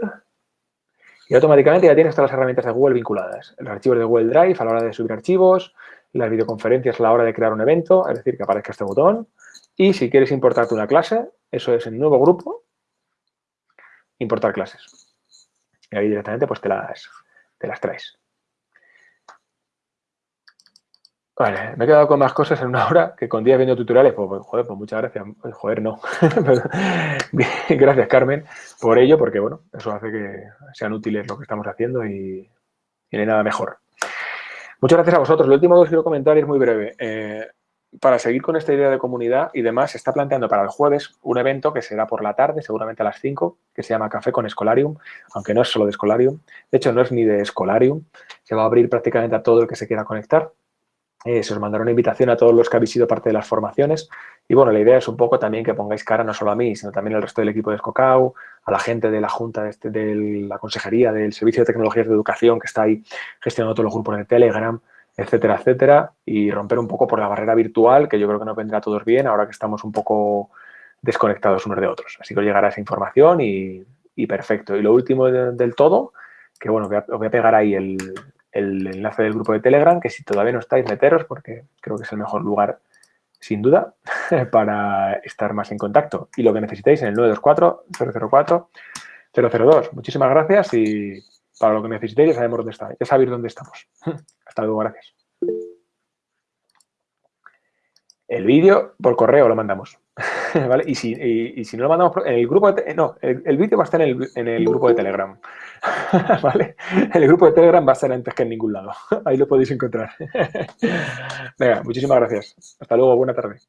y automáticamente ya tienes todas las herramientas de Google vinculadas. Los archivos de Google Drive a la hora de subir archivos, las videoconferencias a la hora de crear un evento, es decir, que aparezca este botón. Y si quieres importarte una clase, eso es en nuevo grupo, importar clases. Y ahí directamente pues te las, te las traes. Vale, me he quedado con más cosas en una hora que con días viendo tutoriales. Pues, pues joder, pues muchas gracias. Pues, joder, no. gracias, Carmen, por ello, porque bueno, eso hace que sean útiles lo que estamos haciendo y no hay nada mejor. Muchas gracias a vosotros. Lo último que quiero comentar es muy breve. Eh, para seguir con esta idea de comunidad y demás, se está planteando para el jueves un evento que será por la tarde, seguramente a las 5, que se llama Café con Escolarium, aunque no es solo de Escolarium. De hecho, no es ni de Escolarium. Se va a abrir prácticamente a todo el que se quiera conectar. Eh, se os mandará una invitación a todos los que habéis sido parte de las formaciones. Y bueno, la idea es un poco también que pongáis cara no solo a mí, sino también al resto del equipo de Escocau, a la gente de la Junta de, este, de la Consejería, del Servicio de Tecnologías de Educación que está ahí gestionando todos los grupos de Telegram, etcétera, etcétera, y romper un poco por la barrera virtual, que yo creo que nos vendrá a todos bien ahora que estamos un poco desconectados unos de otros. Así que os llegará esa información y, perfecto. Y lo último del todo, que bueno, os voy a pegar ahí el, el enlace del grupo de Telegram, que si todavía no estáis, meteros, porque creo que es el mejor lugar, sin duda, para estar más en contacto. Y lo que necesitéis en el 924-004-002. Muchísimas gracias y para lo que necesitéis ya sabemos dónde está, ya sabéis dónde estamos. Hasta luego, gracias. El vídeo por correo lo mandamos. ¿Vale? Y si, y, si no lo mandamos en el grupo de... No, el, vídeo va a estar en el, en el, grupo de Telegram. ¿Vale? El grupo de Telegram va a estar antes que en ningún lado. Ahí lo podéis encontrar. Venga, muchísimas gracias. Hasta luego, buena tarde.